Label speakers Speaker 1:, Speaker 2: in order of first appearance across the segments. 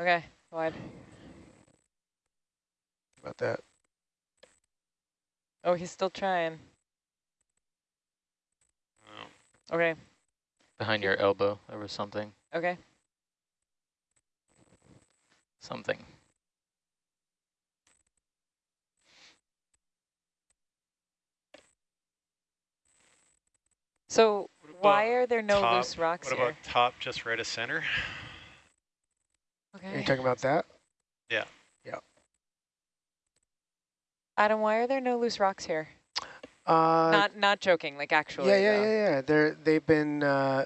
Speaker 1: Okay, wide.
Speaker 2: About that.
Speaker 1: Oh, he's still trying.
Speaker 3: Oh,
Speaker 1: Okay,
Speaker 4: Behind your elbow, there was something.
Speaker 1: okay.
Speaker 4: Something.
Speaker 1: So why are there no
Speaker 3: top?
Speaker 1: loose rocks
Speaker 3: What
Speaker 1: here?
Speaker 3: What about top just right of center?
Speaker 2: Are you talking about that? Yeah. Yeah.
Speaker 1: Adam, why are there no loose rocks here?
Speaker 2: Uh,
Speaker 1: not not joking, like actually.
Speaker 2: yeah, yeah,
Speaker 1: though.
Speaker 2: yeah, yeah. They're they've been uh,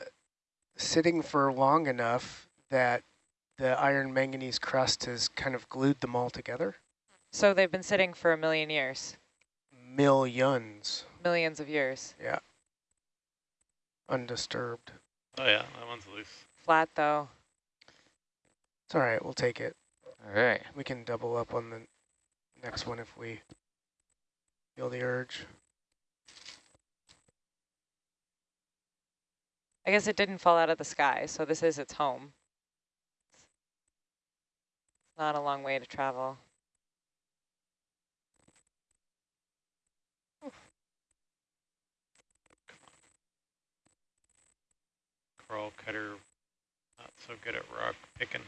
Speaker 2: sitting for long enough that the iron manganese crust has kind of glued them all together.
Speaker 1: So they've been sitting for a million years,
Speaker 2: Millions,
Speaker 1: millions of years.
Speaker 2: yeah, undisturbed.
Speaker 3: Oh yeah, that one's loose.
Speaker 1: Flat though.
Speaker 2: It's all right. We'll take it.
Speaker 4: All right.
Speaker 2: We can double up on the next one if we feel the urge.
Speaker 1: I guess it didn't fall out of the sky, so this is its home. It's not a long way to travel.
Speaker 3: Coral cutter, not so good at rock picking.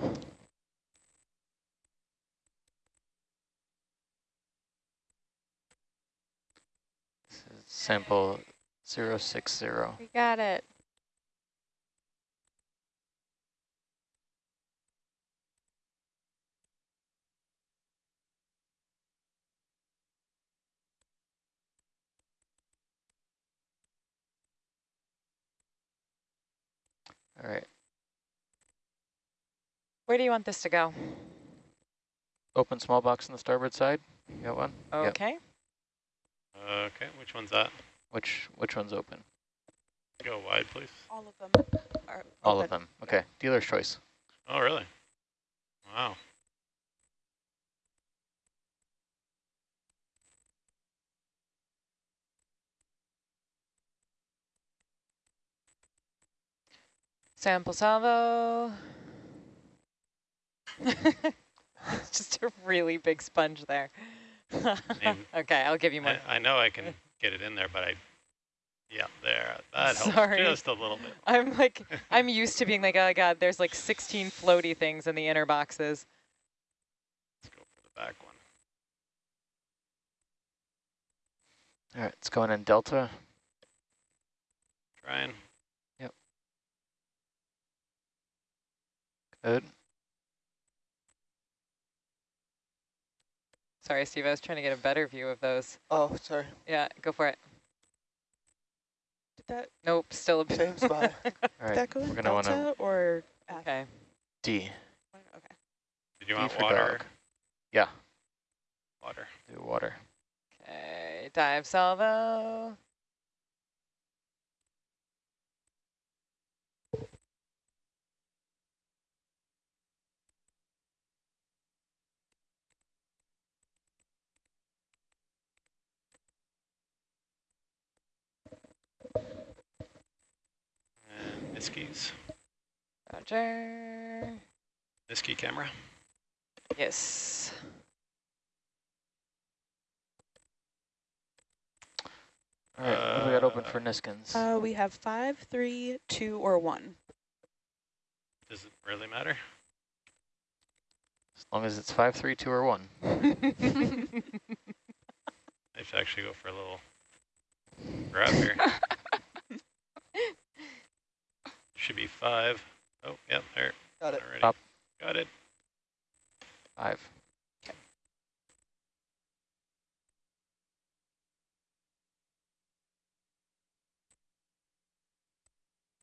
Speaker 4: This is sample 060.
Speaker 5: We got it.
Speaker 4: All right.
Speaker 1: Where do you want this to go?
Speaker 4: Open small box on the starboard side. You got one? Yep.
Speaker 1: Okay.
Speaker 3: Okay, which one's that?
Speaker 4: Which which one's open?
Speaker 3: Go wide, please.
Speaker 5: All of them are
Speaker 4: All of them. Okay. Dealer's choice.
Speaker 3: Oh, really? Wow.
Speaker 1: Sample salvo. it's just a really big sponge there.
Speaker 3: mean,
Speaker 1: okay, I'll give you more.
Speaker 3: I, I know I can get it in there, but I, yeah, there. That helps
Speaker 1: Sorry.
Speaker 3: just a little bit.
Speaker 1: I'm like, I'm used to being like, oh god, there's like 16 floaty things in the inner boxes.
Speaker 3: Let's go for the back one.
Speaker 4: All right. It's going in delta.
Speaker 3: Trying. Yep.
Speaker 4: Good.
Speaker 1: Sorry, Steve, I was trying to get a better view of those.
Speaker 2: Oh, sorry.
Speaker 1: Yeah, go for it.
Speaker 5: Did that,
Speaker 1: Nope, still a
Speaker 2: Same spot.
Speaker 4: All
Speaker 5: did
Speaker 4: right.
Speaker 5: that go
Speaker 4: We're gonna want to
Speaker 5: delta or F?
Speaker 1: okay.
Speaker 4: D.
Speaker 5: Okay.
Speaker 3: Did you
Speaker 4: D
Speaker 3: want
Speaker 4: for
Speaker 3: water?
Speaker 4: dog. Yeah.
Speaker 3: Water.
Speaker 4: Do water.
Speaker 1: Okay, dive salvo.
Speaker 3: And Niskin's.
Speaker 1: Roger.
Speaker 3: Niski camera.
Speaker 1: Yes.
Speaker 4: All right. what do we got open
Speaker 3: Uh,
Speaker 4: for Niskins?
Speaker 5: Uh, we have five, three, two, or one.
Speaker 3: Does it really matter?
Speaker 4: as long as it's five, three, two, or one.
Speaker 3: I should actually go for a little grab here. Should be five. Oh, yep, there.
Speaker 2: Got it.
Speaker 3: Already.
Speaker 4: Top.
Speaker 3: Got it.
Speaker 4: Five.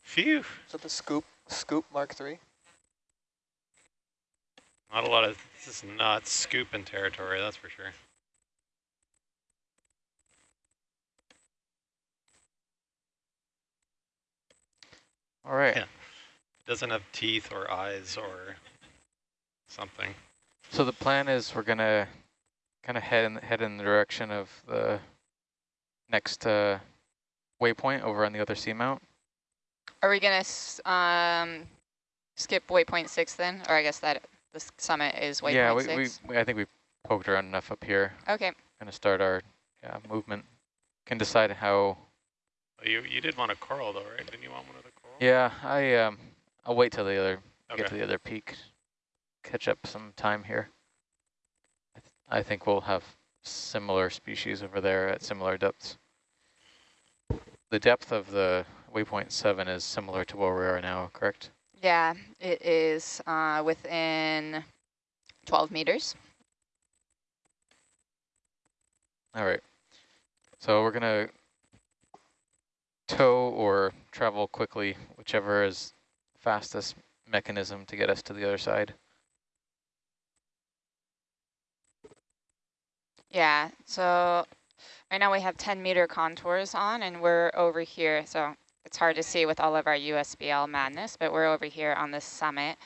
Speaker 3: Phew.
Speaker 2: So the scoop, scoop Mark three.
Speaker 3: Not a lot of, this is not scooping territory, that's for sure.
Speaker 4: All right.
Speaker 3: Yeah. It Doesn't have teeth or eyes or something.
Speaker 4: So the plan is we're gonna kind of head in head in the direction of the next uh, waypoint over on the other seamount.
Speaker 6: Are we gonna um skip waypoint six then, or I guess that the summit is waypoint
Speaker 4: yeah, we,
Speaker 6: six.
Speaker 4: we, we, I think we poked around enough up here.
Speaker 6: Okay.
Speaker 4: Going to start our yeah, movement. Can decide how.
Speaker 3: Well, you you did want a coral though, right? Didn't you want one of the coral?
Speaker 4: Yeah, I um, I'll wait till the other
Speaker 3: Okay.
Speaker 4: get to the other peak, catch up some time here. I, th I think we'll have similar species over there at similar depths. The depth of the waypoint seven is similar to where we are now, correct?
Speaker 6: Yeah, it is uh, within 12 meters.
Speaker 4: All right. So we're gonna tow or travel quickly, whichever is fastest mechanism to get us to the other side.
Speaker 6: Yeah, so right now we have 10 meter contours on and we're over here. So it's hard to see with all of our USBL madness, but we're over here on the summit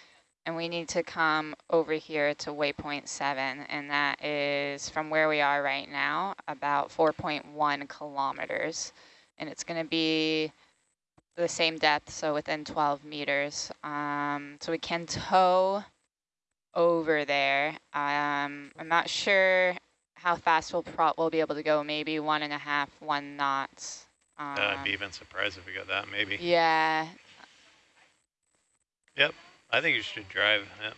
Speaker 6: and we need to come over here to waypoint seven. And that is from where we are right now, about 4.1 kilometers. And it's gonna be the same depth, so within 12 meters. Um, so we can tow over there. Um, I'm not sure how fast we'll pro we'll be able to go. Maybe one and a half, one knots. Um,
Speaker 3: Uh, I'd be even surprised if we got that. Maybe.
Speaker 6: yeah, Yep,
Speaker 3: I think you should drive. Yeah.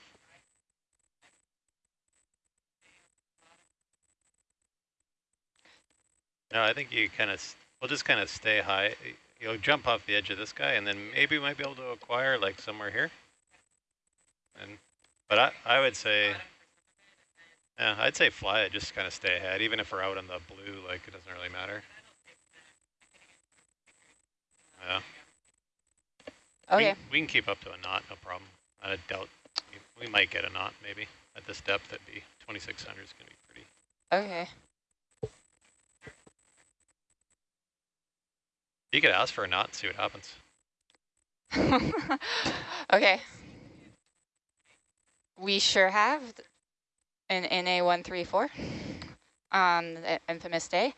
Speaker 3: No, I think you kind of, we'll just kind of stay high. You'll jump off the edge of this guy, and then maybe we might be able to acquire like somewhere here. And, but I, I would say, yeah, I'd say fly it, just kind of stay ahead, even if we're out in the blue, like it doesn't really matter. Yeah. Oh, we,
Speaker 6: okay.
Speaker 3: can- we can keep up to a knot, no problem. I doubt we, we might get a knot maybe at this depth. That'd be 2600 is gonna be pretty.
Speaker 6: Okay.
Speaker 3: You could ask for a knot and see what happens.
Speaker 6: okay. We sure have an NA134 on the infamous day.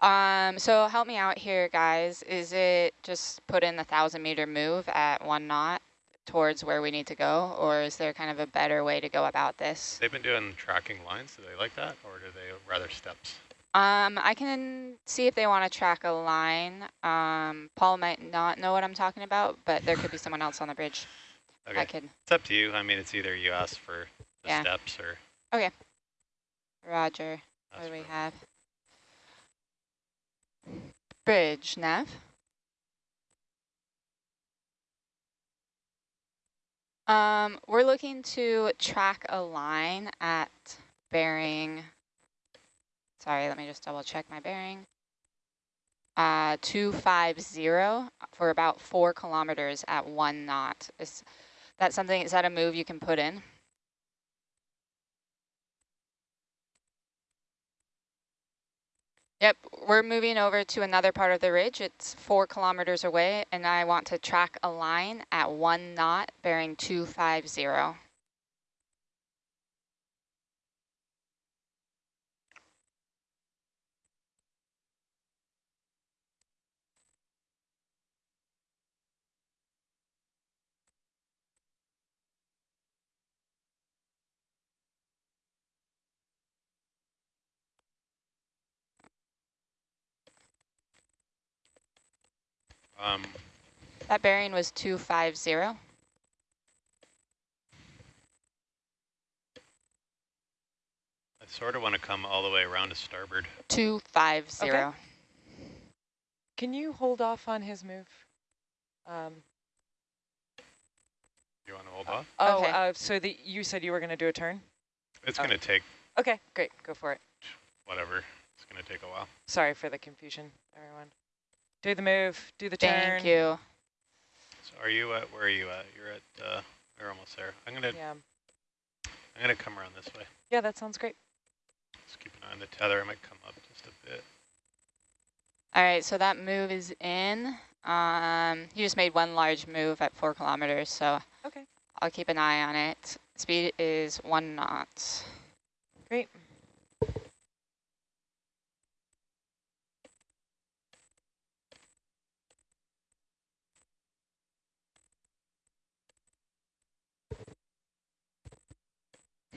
Speaker 6: Um, so help me out here, guys. Is it just put in the thousand meter move at one knot towards where we need to go, or is there kind of a better way to go about this?
Speaker 3: They've been doing tracking lines. Do they like that, or do they rather steps?
Speaker 6: Um, I can see if they want to track a line. Um, Paul might not know what I'm talking about, but there could be someone else on the bridge.
Speaker 3: Okay,
Speaker 6: I could.
Speaker 3: it's up to you. I mean, it's either you ask for the
Speaker 6: Yeah.
Speaker 3: steps or Okay.
Speaker 6: Roger. What do we have? Bridge, Nav. Um, we're looking to track a line at bearing, sorry, let me just double check my bearing. Uh, 250 for about four kilometers at one knot. Is that something, is that a move you can put in? Yep, we're moving over to another part of the ridge. It's four kilometers away, and I want to track a line at one knot bearing 250.
Speaker 3: Um,
Speaker 6: That bearing was 250.
Speaker 3: I sort of want to come all the way around to starboard.
Speaker 6: 250.
Speaker 1: Okay. Can you hold off on his move? Um,
Speaker 3: You want to hold off?
Speaker 1: oh,
Speaker 6: Okay.
Speaker 1: uh, so the, you said you were going to do a turn?
Speaker 3: It's
Speaker 1: Oh.
Speaker 3: going to take
Speaker 1: Okay, great. Go for it.
Speaker 3: whatever. It's going to take a while.
Speaker 1: Sorry for the confusion, everyone. Do the move, do the turn.
Speaker 6: Thank you.
Speaker 3: So are you at, where are you at? You're at, uh, we're almost there. I'm going to,
Speaker 1: Yeah.
Speaker 3: I'm going to come around this way.
Speaker 1: yeah, that sounds great.
Speaker 3: Just keep an eye on the tether. I might come up just a bit.
Speaker 6: All right, so that move is in. Um, you just made one large move at four kilometers, so
Speaker 1: Okay.
Speaker 6: I'll keep an eye on it. Speed is one knot.
Speaker 1: Great.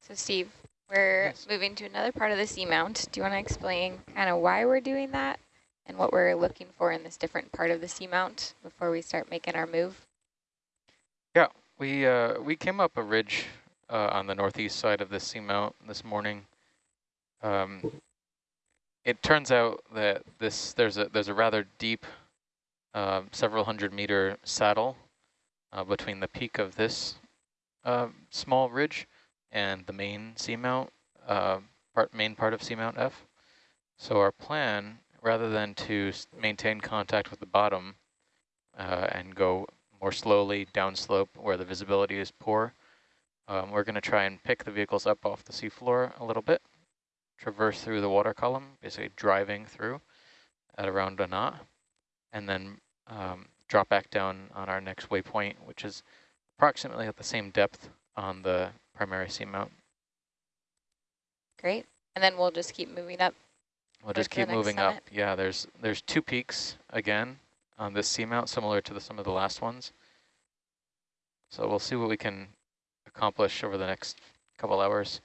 Speaker 7: So Steve, we're
Speaker 4: Yes.
Speaker 7: moving to another part of the seamount. Do you want to explain kind of why we're doing that and what we're looking for in this different part of the seamount before we start making our move?
Speaker 4: Yeah, we uh, we came up a ridge uh, on the northeast side of the seamount this morning. Um, it turns out that this there's a there's a rather deep, uh, several hundred meter saddle uh, between the peak of this uh, small ridge and the main seamount uh, part main part of seamount F. So our plan, rather than to maintain contact with the bottom uh, and go more slowly downslope where the visibility is poor. Um, we're going to try and pick the vehicles up off the seafloor a little bit, traverse through the water column, basically driving through at around a knot, and then um, drop back down on our next waypoint, which is approximately at the same depth on the primary seamount.
Speaker 7: Great. And then we'll just keep moving up.
Speaker 4: We'll just keep moving up. Yeah, there's there's two peaks again on this seamount, similar to the, some of the last ones. So we'll see what we can accomplish over the next couple hours.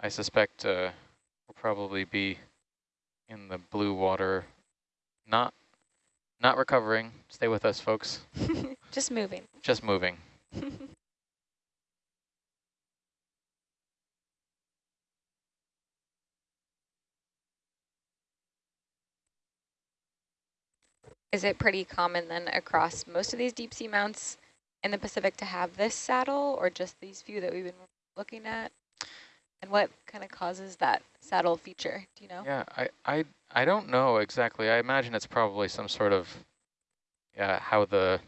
Speaker 4: I suspect uh, we'll probably be in the blue water, not not recovering. Stay with us, folks.
Speaker 7: just moving.
Speaker 4: Just moving.
Speaker 7: Is it pretty common then across most of these deep sea mounts in the Pacific to have this saddle or just these few that we've been looking at? And what kind of causes that saddle feature? Do you know?
Speaker 4: Yeah, I, I, I don't know exactly. I imagine it's probably some sort of yeah, how the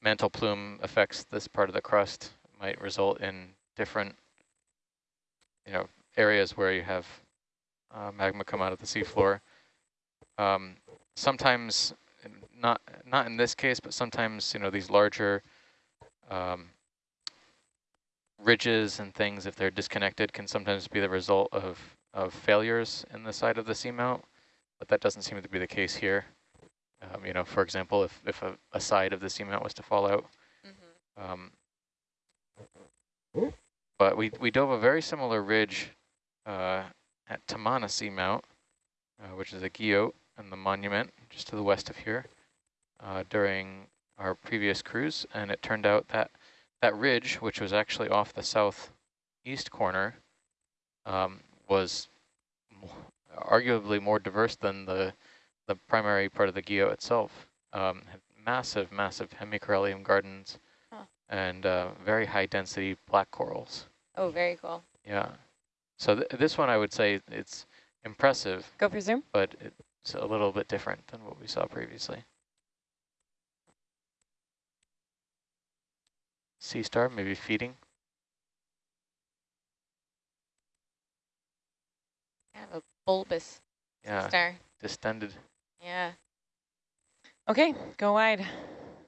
Speaker 4: mantle plume affects this part of the crust might result in different, you know, areas where you have uh, magma come out of the seafloor. Um, sometimes, not not in this case, but sometimes, you know, these larger um, ridges and things, if they're disconnected, can sometimes be the result of, of failures in the side of the seamount, but that doesn't seem to be the case here. Um, you know, for example, if, if a, a side of the seamount was to fall out.
Speaker 7: Mhm.
Speaker 4: Um, but we, we dove a very similar ridge uh, at Tamana Seamount, uh, which is a guyot and the monument just to the west of here uh, during our previous cruise. And it turned out that that ridge, which was actually off the southeast corner, um, was arguably more diverse than the the primary part of the guyot itself. Um, had massive, massive hemicorallium gardens
Speaker 7: Huh.
Speaker 4: and uh, very high density black corals.
Speaker 7: Oh, very cool.
Speaker 4: Yeah. So th this one, I would say it's impressive,
Speaker 1: Go for zoom.
Speaker 4: but it's a little bit different than what we saw previously. Sea star, maybe feeding.
Speaker 7: Kind of a bulbous
Speaker 4: Yeah,
Speaker 7: star.
Speaker 4: distended.
Speaker 7: Yeah.
Speaker 1: Okay, go wide.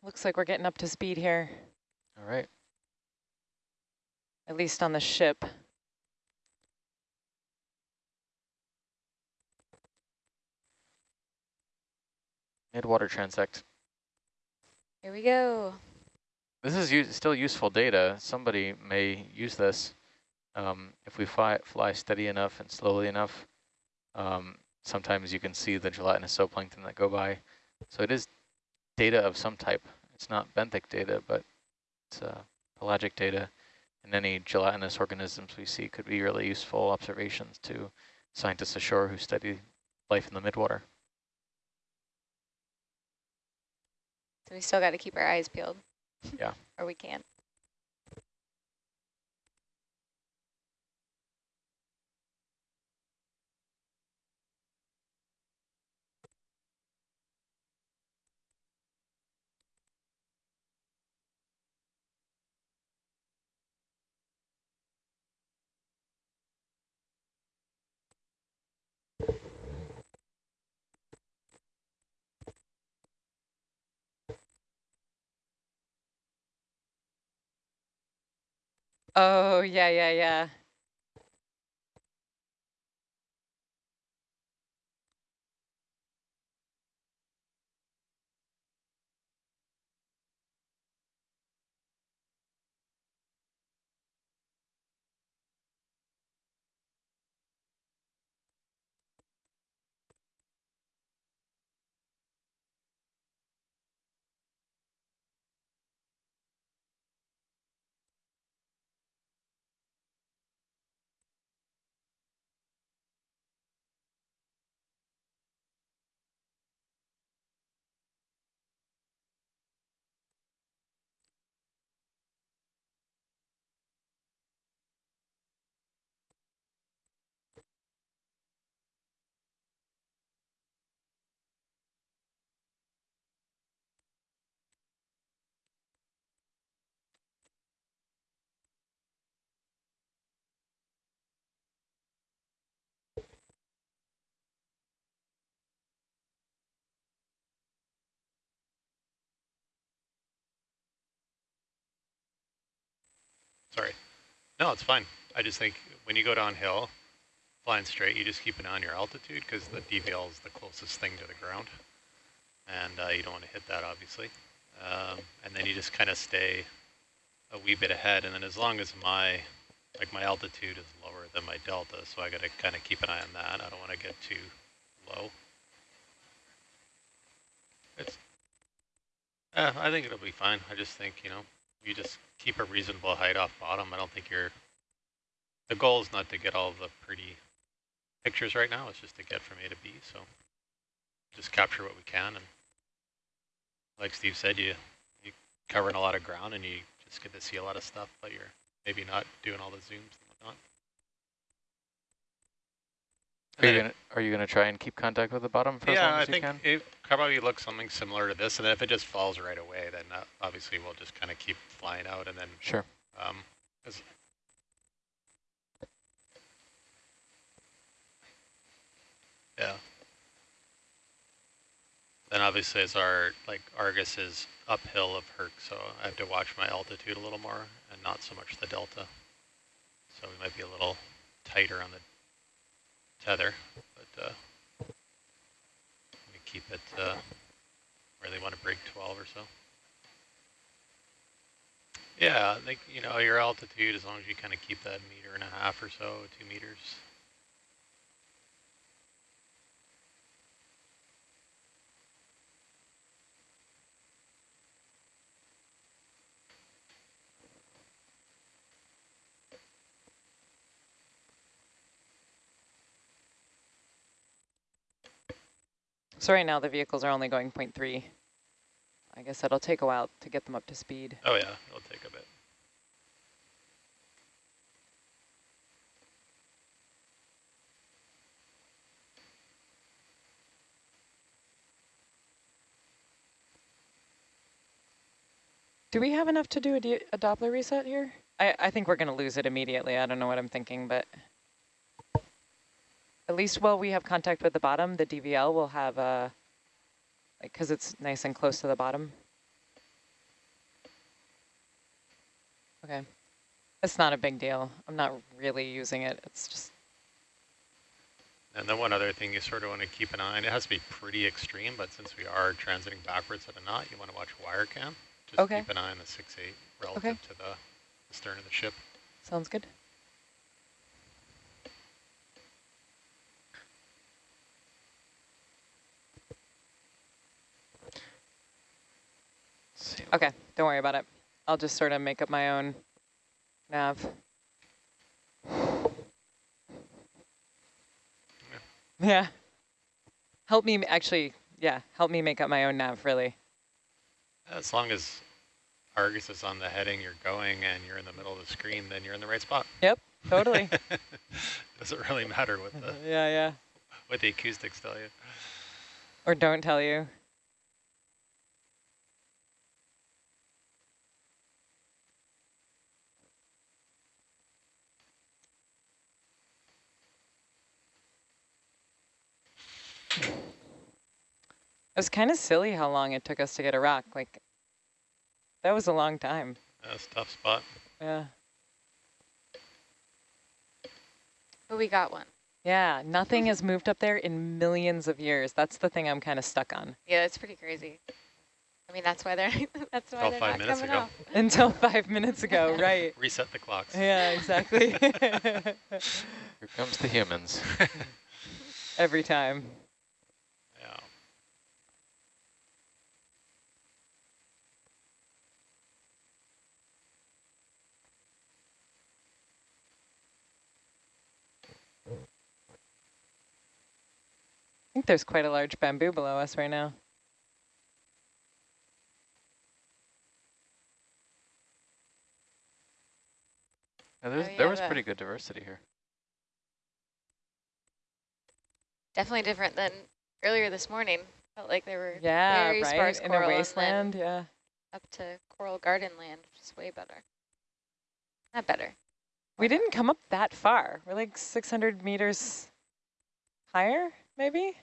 Speaker 1: Looks like we're getting up to speed here,
Speaker 4: All right.
Speaker 1: at least on the ship.
Speaker 4: Mid-water transect.
Speaker 7: Here we go.
Speaker 4: This is still useful data. Somebody may use this um, if we fly, fly steady enough and slowly enough. Um, sometimes you can see the gelatinous zooplankton that go by. So it is data of some type. It's not benthic data, but it's uh, pelagic data. And any gelatinous organisms we see could be really useful observations to scientists ashore who study life in the midwater.
Speaker 7: So we still got to keep our eyes peeled.
Speaker 4: Yeah.
Speaker 7: or we can't.
Speaker 1: Oh, yeah, yeah, yeah.
Speaker 3: Sorry. No, it's fine. I just think when you go downhill, flying straight, you just keep an eye on your altitude because the DVL is the closest thing to the ground. And uh, you don't want to hit that, obviously. Um, and then you just kind of stay a wee bit ahead. And then as long as my, like my altitude is lower than my delta, so I got to kind of keep an eye on that. I don't want to get too low. It's, uh, I think it'll be fine. I just think, you know, you just keep a reasonable height off bottom. I don't think you're, the goal is not to get all the pretty pictures right now. It's just to get from A to B. So just capture what we can. And like Steve said, you, you covering a lot of ground and you just get to see a lot of stuff, but you're maybe not doing all the zooms and whatnot.
Speaker 4: Are you gonna Are you gonna try and keep contact with the bottom for as
Speaker 3: yeah,
Speaker 4: long
Speaker 3: I
Speaker 4: as you
Speaker 3: think
Speaker 4: can?
Speaker 3: it probably looks something similar to this, and then if it just falls right away, then uh, obviously we'll just kind of keep flying out, and then
Speaker 4: Sure.
Speaker 3: um, as yeah. Then obviously as our like Argus is uphill of Herc, so I have to watch my altitude a little more and not so much the delta. So we might be a little tighter on the tether, but uh, we keep it uh, where they want to break 12 or so. Yeah, I think, you know, your altitude, as long as you kind of keep that meter and a half or so, two meters.
Speaker 1: So right now the vehicles are only going 0.3. I guess it'll take a while to get them up to speed.
Speaker 3: Oh yeah, it'll take a bit.
Speaker 1: Do we have enough to do a, a Doppler reset here? I, I think we're going to lose it immediately. I don't know what I'm thinking, but at least while we have contact with the bottom, the DVL will have a, like, because it's nice and close to the bottom. Okay. It's not a big deal. I'm not really using it. It's just,
Speaker 3: And then one other thing you sort of want to keep an eye on, it has to be pretty extreme, but since we are transiting backwards at a knot, you want to watch wire cam. Just
Speaker 1: Okay.
Speaker 3: keep an eye on the 6-8 relative
Speaker 1: Okay.
Speaker 3: to the, the stern of the ship.
Speaker 1: sounds good. Okay, don't worry about it. I'll just sort of make up my own nav. Yeah. Help me, actually, yeah, help me make up my own nav, really.
Speaker 3: As long as Argus is on the heading you're going and you're in the middle of the screen, then you're in the right spot.
Speaker 1: Yep, totally.
Speaker 3: Doesn't really matter what the
Speaker 1: yeah, yeah.
Speaker 3: what the acoustics tell you.
Speaker 1: Or don't tell you. Was kind of silly how long it took us to get a rock. Like, that was a long time.
Speaker 3: That's a tough spot.
Speaker 1: Yeah.
Speaker 7: But we got one.
Speaker 1: Yeah, nothing has moved up there in millions of years. That's the thing I'm kind of stuck on.
Speaker 7: Yeah, it's pretty crazy. I mean, that's why they're that's why
Speaker 3: Till
Speaker 7: they're
Speaker 3: five
Speaker 7: not
Speaker 3: minutes
Speaker 7: coming
Speaker 3: ago.
Speaker 7: off.
Speaker 1: Until five minutes ago, right.
Speaker 3: Reset the clocks.
Speaker 1: Yeah, exactly.
Speaker 4: Here comes the humans.
Speaker 1: Every time.
Speaker 3: Yeah.
Speaker 1: I think there's quite a large bamboo below us right now.
Speaker 4: Yeah, there's,
Speaker 7: Oh,
Speaker 4: there was pretty good diversity here.
Speaker 7: Definitely different than earlier this morning. Felt like there were
Speaker 1: Yeah,
Speaker 7: very
Speaker 1: right?
Speaker 7: sparse
Speaker 1: In a
Speaker 7: coral and
Speaker 1: wasteland, yeah.
Speaker 7: up to coral garden land, which is way better. Not better.
Speaker 1: We didn't come up that far. We're like 600 meters higher, maybe?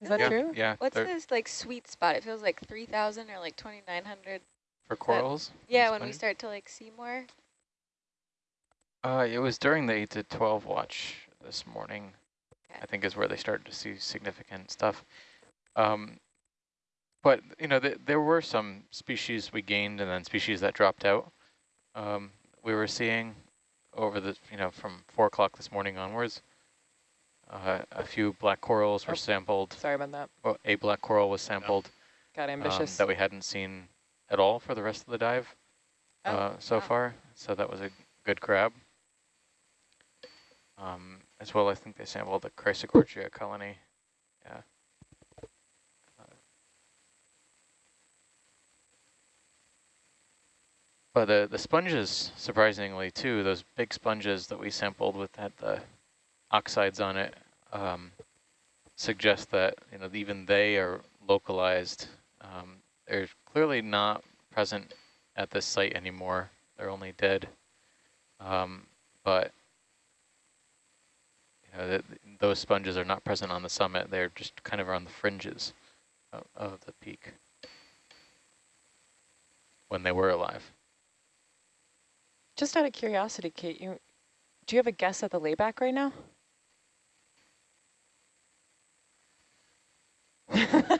Speaker 1: Is that
Speaker 7: Yeah.
Speaker 1: true?
Speaker 4: Yeah,
Speaker 7: What's
Speaker 4: they're-
Speaker 7: this like sweet spot? It feels like 3,000 or like 2,900.
Speaker 4: for corals.
Speaker 7: Yeah,
Speaker 4: it's
Speaker 7: when we start to like see more.
Speaker 4: Uh, it was during the 8 to 12 watch this morning,
Speaker 7: Okay.
Speaker 4: I think is where they started to see significant stuff. Um, but, you know, th there were some species we gained and then species that dropped out. Um, we were seeing over the, you know, from 4 o'clock this morning onwards, uh, a few black corals were
Speaker 1: Oh.
Speaker 4: sampled.
Speaker 1: Sorry about that.
Speaker 4: Well, a black coral was sampled
Speaker 1: Got
Speaker 4: um,
Speaker 1: ambitious.
Speaker 4: that we hadn't seen at all for the rest of the dive
Speaker 7: Oh,
Speaker 4: uh, so
Speaker 7: wow.
Speaker 4: far. So that was a good grab. Um, as well, I think they sampled the Chrysogorgia colony. Yeah. Uh, But the, the sponges, surprisingly too, those big sponges that we sampled with had the oxides on it, um, suggest that you know even they are localized. Um, they're clearly not present at this site anymore. They're only dead. Um, but you know, th those sponges are not present on the summit. They're just kind of on the fringes of, of the peak when they were alive.
Speaker 1: Just out of curiosity, Kate, you do you have a guess at the layback right now?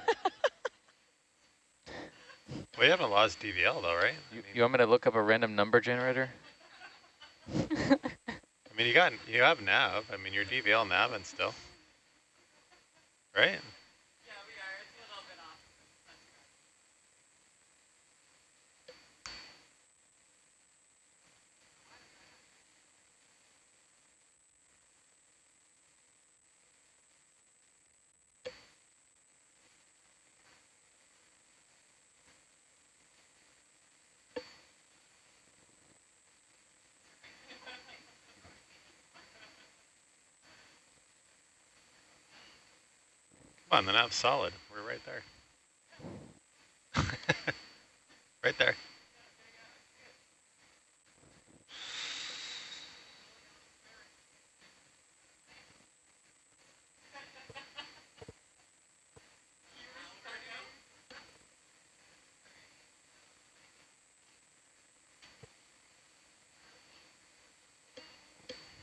Speaker 3: We haven't lost DVL though, right? I
Speaker 4: You,
Speaker 3: mean,
Speaker 4: you want me to look up a random number generator?
Speaker 3: I mean, you got you have nav. I mean, your DVL naving still, right? On, the nav's solid. We're right there. right there.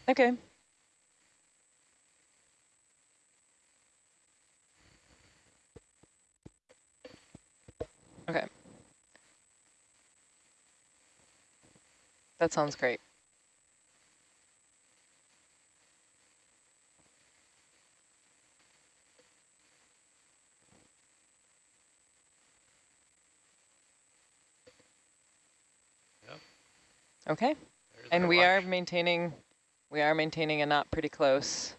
Speaker 1: Okay. That sounds great.
Speaker 3: Yep.
Speaker 1: Okay.
Speaker 3: There's
Speaker 1: And
Speaker 3: our
Speaker 1: we are maintaining, we are maintaining a knot pretty close,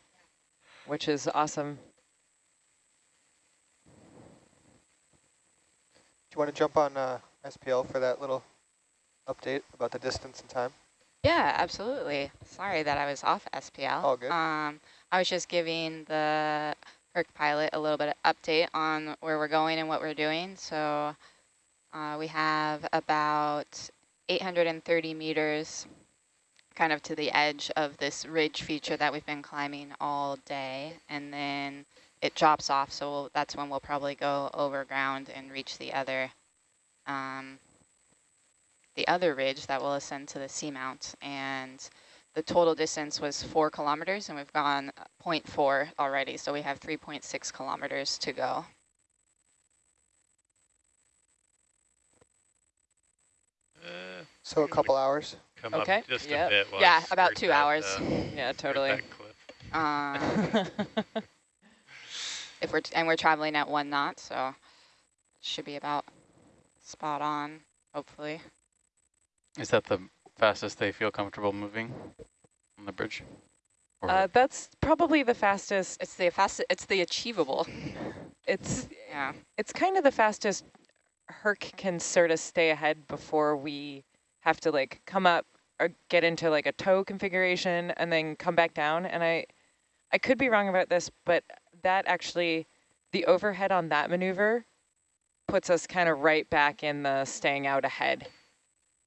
Speaker 1: which is awesome.
Speaker 8: Do you want to jump on uh, SPL for that little update about the distance and time?
Speaker 6: Yeah, absolutely. Sorry that I was off SPL.
Speaker 8: All good.
Speaker 6: Um, I was just giving the Herc pilot a little bit of update on where we're going and what we're doing. So uh, we have about 830 meters kind of to the edge of this ridge feature that we've been climbing all day. And then it drops off, so we'll, that's when we'll probably go over ground and reach the other um, the other ridge that will ascend to the seamount. And the total distance was four kilometers, and we've gone 0.4 already, so we have 3.6 kilometers to go.
Speaker 3: Uh,
Speaker 8: So a couple hours.
Speaker 3: come
Speaker 1: Okay,
Speaker 3: up just
Speaker 1: yep.
Speaker 3: a bit. while
Speaker 6: Yeah, about two hours.
Speaker 3: uh,
Speaker 1: Yeah, totally.
Speaker 3: that cliff.
Speaker 6: Um, if we're t and we're traveling at one knot, so should be about spot on, hopefully.
Speaker 4: Is that the fastest they feel comfortable moving on the bridge?
Speaker 1: Uh, that's probably the fastest.
Speaker 6: It's the fastest. It's the achievable.
Speaker 1: It's
Speaker 6: Yeah.
Speaker 1: it's kind of the fastest Herc can sort of stay ahead before we have to like come up or get into like a tow configuration and then come back down. And I, I could be wrong about this, but that actually, the overhead on that maneuver puts us kind of right back in the staying out ahead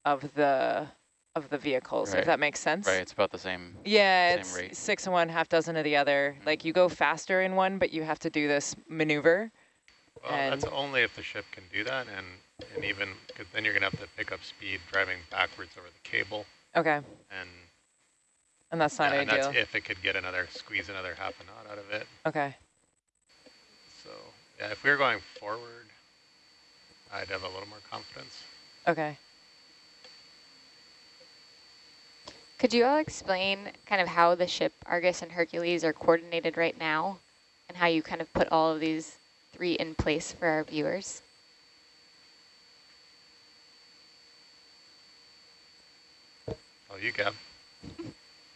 Speaker 1: of the of the vehicles,
Speaker 4: Right.
Speaker 1: if that makes sense.
Speaker 4: right, it's about the same.
Speaker 1: Yeah,
Speaker 4: Same
Speaker 1: it's
Speaker 4: rate.
Speaker 1: six and one, half dozen of the other. Mm-hmm. Like you go faster in one, but you have to do this maneuver.
Speaker 3: Well, that's only if the ship can do that, and and even because then you're gonna have to pick up speed driving backwards over the cable,
Speaker 1: Okay.
Speaker 3: and
Speaker 1: And that's not
Speaker 3: Yeah, and
Speaker 1: ideal.
Speaker 3: that's if it could get another, squeeze another half a knot out of it.
Speaker 1: Okay.
Speaker 3: So yeah, if we were going forward, I'd have a little more confidence.
Speaker 1: Okay.
Speaker 7: Could you all explain kind of how the ship Argus and Hercules are coordinated right now and how you kind of put all of these three in place for our viewers?
Speaker 3: Oh, you Gab.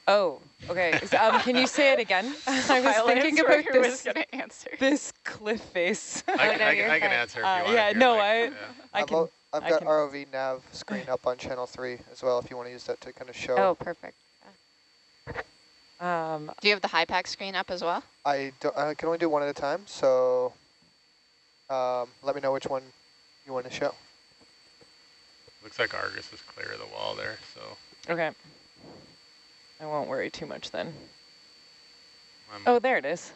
Speaker 1: Oh, okay. So, um, can you say it again? I was thinking about this,
Speaker 6: going to answer.
Speaker 1: this cliff face.
Speaker 3: I,
Speaker 7: Oh,
Speaker 3: can-
Speaker 7: no,
Speaker 3: I,
Speaker 7: you're
Speaker 3: I can answer if
Speaker 1: Uh,
Speaker 3: want.
Speaker 1: yeah, no,
Speaker 3: like-
Speaker 1: I-
Speaker 3: yeah.
Speaker 1: I
Speaker 8: I've,
Speaker 1: can.
Speaker 8: Al- I've
Speaker 1: I
Speaker 8: got
Speaker 1: can-
Speaker 8: ROV nav screen up on channel three as well if you want to use that to kind of show.
Speaker 7: Oh, perfect.
Speaker 1: Um,
Speaker 6: Do you have the HiPAP screen up as well?
Speaker 8: I, don't, I can only do one at a time, so um, let me know which one you want to show.
Speaker 3: Looks like Argus is clear of the wall there, so
Speaker 1: okay. I won't worry too much then.
Speaker 3: I'm,
Speaker 1: Oh, there it is.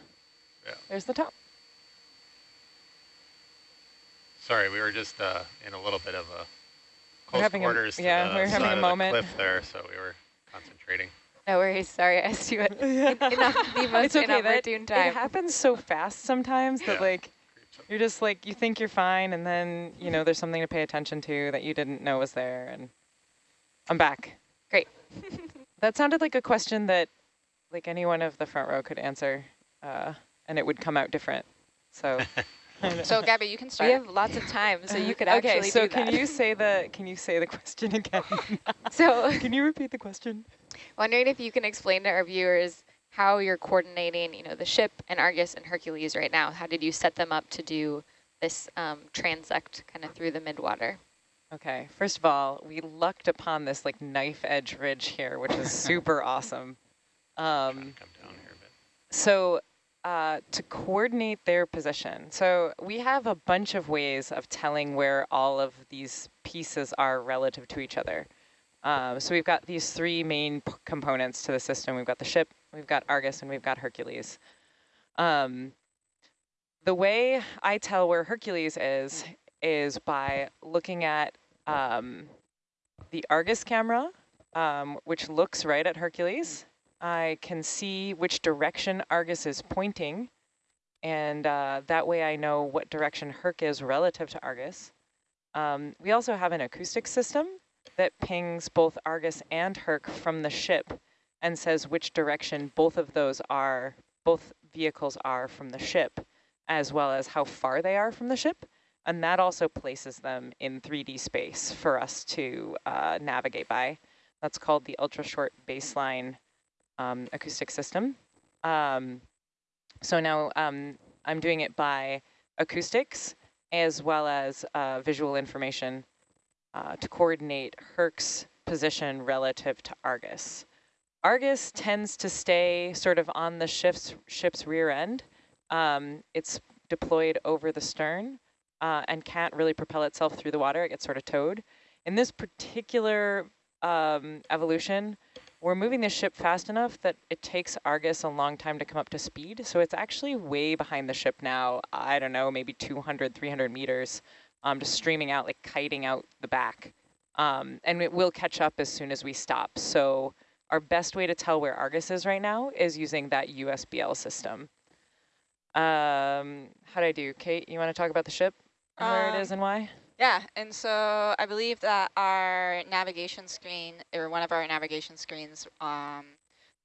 Speaker 3: Yeah.
Speaker 1: There's the top.
Speaker 3: Sorry, we were just uh, in a little bit of a close
Speaker 1: having a-
Speaker 3: quarters to
Speaker 1: yeah,
Speaker 3: the
Speaker 1: we were having
Speaker 3: side
Speaker 1: a
Speaker 3: of
Speaker 1: moment.
Speaker 3: the cliff there, so we were concentrating.
Speaker 7: No worries. Sorry, I asked you at in, in the most
Speaker 1: It's okay, that-
Speaker 7: inopportune time.
Speaker 1: It happens so fast sometimes that
Speaker 3: Yeah.
Speaker 1: like you're just like you think you're fine and then you know there's something to pay attention to that you didn't know was there and I'm back.
Speaker 7: Great.
Speaker 1: that sounded like a question that like anyone of the front row could answer uh, and it would come out different. So
Speaker 6: So Gabby, you can start.
Speaker 7: we have lots of time, so you could actually okay,
Speaker 1: so
Speaker 7: do
Speaker 1: can you say the can you say the question again?
Speaker 7: So
Speaker 1: can you repeat the question?
Speaker 7: wondering if you can explain to our viewers how you're coordinating, you know, the ship and Argus and Hercules right now. How did you set them up to do this um, transect kind of through the midwater?
Speaker 1: Okay, first of all, we lucked upon this like knife edge ridge here, which is super awesome. Um,
Speaker 3: Come down here a bit.
Speaker 1: so uh, to coordinate their position, so we have a bunch of ways of telling where all of these pieces are relative to each other. Um, so we've got these three main components to the system. We've got the ship, we've got Argus, and we've got Hercules. Um, the way I tell where Hercules is, is by looking at um, the Argus camera, um, which looks right at Hercules. I can see which direction Argus is pointing, and uh, that way I know what direction Herc is relative to Argus. Um, we also have an acoustic system that pings both Argus and Herc from the ship and says which direction both of those are, both vehicles are from the ship, as well as how far they are from the ship. And that also places them in 3D space for us to uh, navigate by. That's called the ultra short baseline um, acoustic system. Um, so now um, I'm doing it by acoustics as well as uh, visual information uh, to coordinate Herc's position relative to Argus. Argus tends to stay sort of on the ship's, ship's rear end. Um, it's deployed over the stern uh, and can't really propel itself through the water. It gets sort of towed. In this particular um, evolution, we're moving the ship fast enough that it takes Argus a long time to come up to speed. So it's actually way behind the ship now. I don't know, maybe 200, 300 meters, um, just streaming out, like kiting out the back. Um, and it will catch up as soon as we stop. So our best way to tell where Argus is right now is using that USBL system. Um, how do I do? Kate, you want to talk about the ship and where it
Speaker 6: Um,
Speaker 1: is and why?
Speaker 6: Yeah, and so I believe that our navigation screen, or one of our navigation screens, um,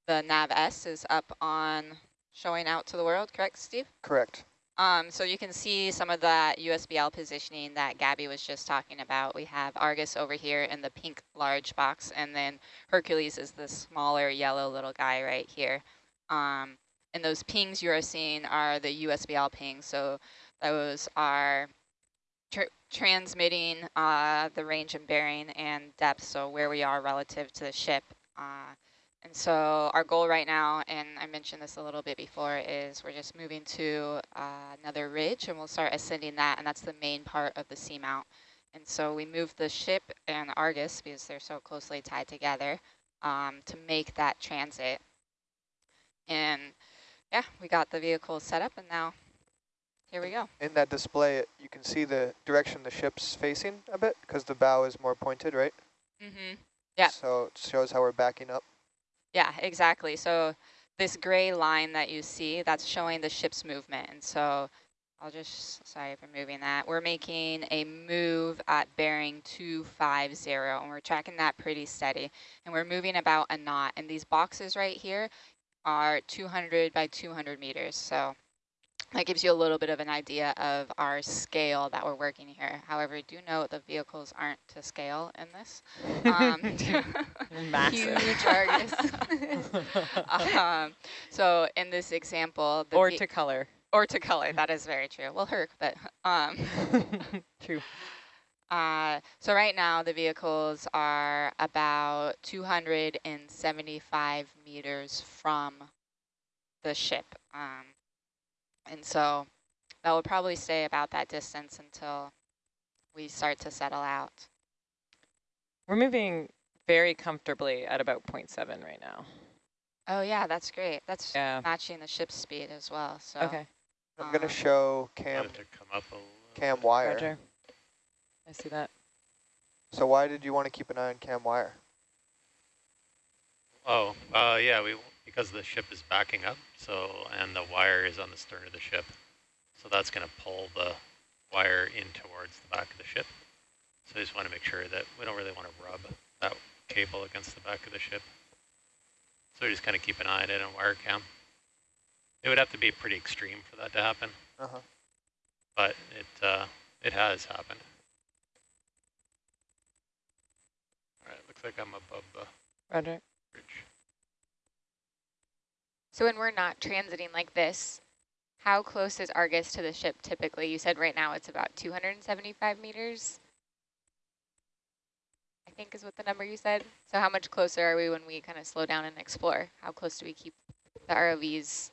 Speaker 6: the nav S is up on showing out to the world, correct, Steve?
Speaker 8: Correct.
Speaker 6: Um, so you can see some of that USBL positioning that Gabby was just talking about. We have Argus over here in the pink large box, and then Hercules is the smaller yellow little guy right here. Um, and those pings you are seeing are the USBL pings. So those are tr transmitting uh, the range and bearing and depth, so where we are relative to the ship. Uh, and so our goal right now, and I mentioned this a little bit before, is we're just moving to uh, another ridge and we'll start ascending that, and that's the main part of the seamount. And so we moved the ship and Argus, because they're so closely tied together, um, to make that transit. And yeah, we got the vehicle set up, and now here we go.
Speaker 8: In that display, you can see the direction the ship's facing a bit because the bow is more pointed, right?
Speaker 6: Mm-hmm. Yeah.
Speaker 8: So it shows how we're backing up.
Speaker 6: Yeah, exactly. So this gray line that you see, that's showing the ship's movement. And so I'll just, sorry for moving that. We're making a move at bearing 250, and we're tracking that pretty steady. And we're moving about a knot. And these boxes right here are 200 by 200 meters. So that gives you a little bit of an idea of our scale that we're working here. However, do note the vehicles aren't to scale in this. Um, huge Argus. um, so in this example,
Speaker 1: or to color.
Speaker 6: Or to color, that is very true. Well, her, but um,
Speaker 1: true.
Speaker 6: Uh, so right now the vehicles are about 275 meters from the ship. Um, and so that will probably stay about that distance until we start to settle out.
Speaker 1: We're moving very comfortably at about 0.7 right now.
Speaker 6: Oh yeah, that's great. That's
Speaker 1: yeah.
Speaker 6: matching the ship's speed as well. So
Speaker 1: okay.
Speaker 8: I'm um, gonna show cam cam wire.
Speaker 1: Roger. I see that.
Speaker 8: So why did you want to keep an eye on cam wire?
Speaker 3: Oh, uh, yeah, we because the ship is backing up, so and the wire is on the stern of the ship, so that's going to pull the wire in towards the back of the ship. So I just want to make sure that we don't really want to rub that cable against the back of the ship. So we just kind of keep an eye on it on wire cam. It would have to be pretty extreme for that to happen.
Speaker 8: Uh -huh.
Speaker 3: But it uh, it has happened. All right, looks like I'm above the
Speaker 1: Roger.
Speaker 3: bridge.
Speaker 7: So when we're not transiting like this, how close is Argus to the ship typically? You said right now it's about 275 meters. I think is what the number you said. So how much closer are we when we kind of slow down and explore? How close do we keep the ROVs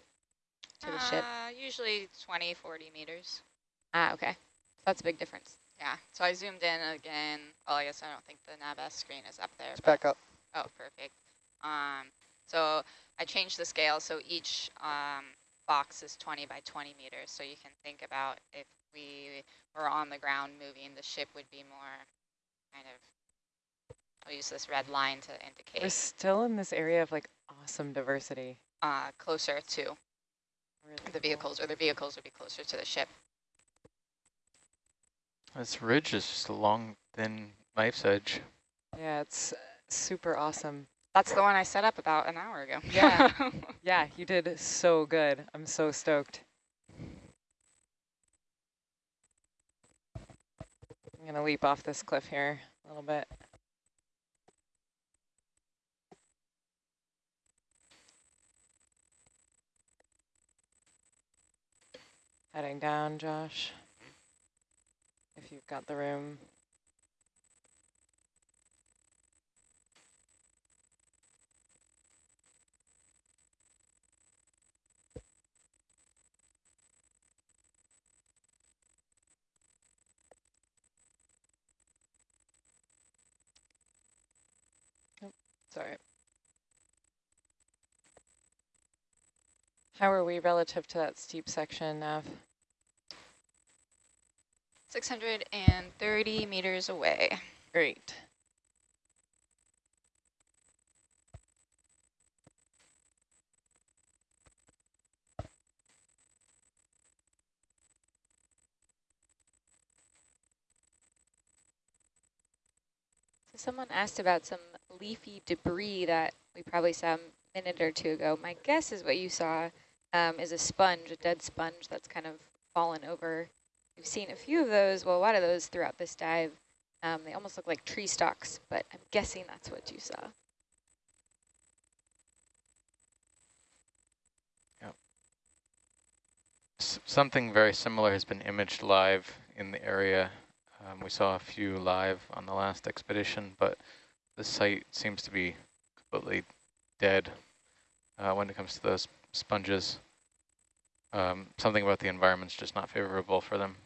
Speaker 7: to the
Speaker 6: uh,
Speaker 7: ship?
Speaker 6: Usually 20, 40 meters.
Speaker 7: Ah, okay. So that's a big difference.
Speaker 6: Yeah, so I zoomed in again. Well, I guess I don't think the NavS screen is up there.
Speaker 8: It's back up.
Speaker 6: Oh, perfect. Um, so I changed the scale so each um, box is 20 by 20 meters. So you can think about if we were on the ground moving, the ship would be more kind of, I'll use this red line to indicate.
Speaker 1: We're still in this area of like awesome diversity.
Speaker 6: Uh, closer to really the vehicles, or the vehicles would be closer to the ship.
Speaker 4: This ridge is just a long, thin knife's edge.
Speaker 1: Yeah, it's super awesome.
Speaker 6: That's the one I set up about an hour ago.
Speaker 1: Yeah, yeah, you did so good. I'm so stoked. I'm gonna leap off this cliff here a little bit. Heading down, Josh, if you've got the room. Sorry. How are we relative to that steep section, Nav?
Speaker 6: 630 meters away.
Speaker 1: Great.
Speaker 7: So someone asked about some leafy debris that we probably saw a minute or two ago. My guess is what you saw um, is a sponge, a dead sponge that's kind of fallen over. We've seen a few of those, well, a lot of those throughout this dive. Um, they almost look like tree stalks, but I'm guessing that's what you saw.
Speaker 4: Yep. S something very similar has been imaged live in the area. Um, we saw a few live on the last expedition, but the site seems to be completely dead uh, when it comes to those sponges. Um, something about the environment's just not favorable for them.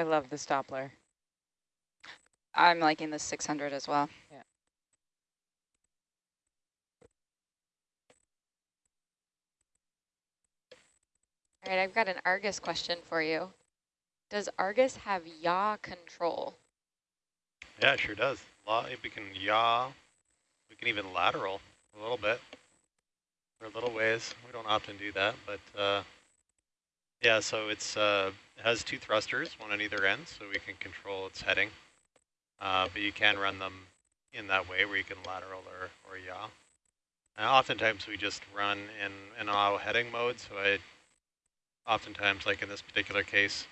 Speaker 1: I love this Doppler.
Speaker 6: I'm liking the 600 as well. Yeah.
Speaker 7: All right, I've got an Argus question for you. Does Argus have yaw control?
Speaker 3: Yeah, it sure does. Law, we can yaw. We can even lateral a little bit for a little ways. We don't often do that, but uh, yeah. So it's uh, it has two thrusters, one on either end, so we can control its heading. Uh, but you can run them in that way, where you can lateral or or yaw. And oftentimes we just run in in auto heading mode. So I oftentimes, like in this particular case,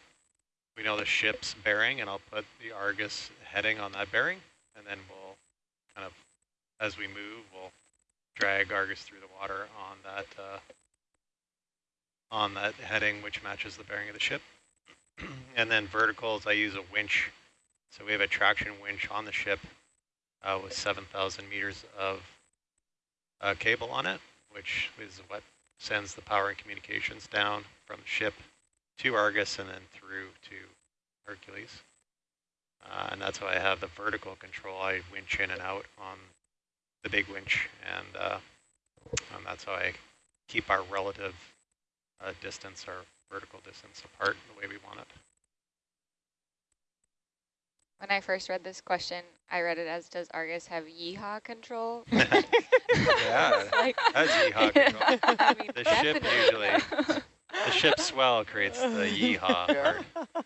Speaker 3: we know the ship's bearing, and I'll put the Argus heading on that bearing, and then we'll kind of, as we move, we'll drag Argus through the water on that uh, on that heading, which matches the bearing of the ship. and then verticals, I use a winch. So we have a traction winch on the ship uh, with 7,000 meters of uh, cable on it, which is what sends the power and communications down from the ship to Argus and then through to Hercules. Uh, and that's why I have the vertical control. I winch in and out on the big winch, and, uh, and that's how I keep our relative uh, distance, our vertical distance apart the way we want it.
Speaker 7: When I first read this question, I read it as, does Argus have yeehaw control?
Speaker 3: Yeah,
Speaker 7: like,
Speaker 3: that's yeehaw control.
Speaker 7: I mean,
Speaker 3: The ship
Speaker 7: definitely.
Speaker 3: usually, the ship swell creates the yeehaw
Speaker 8: Yeah.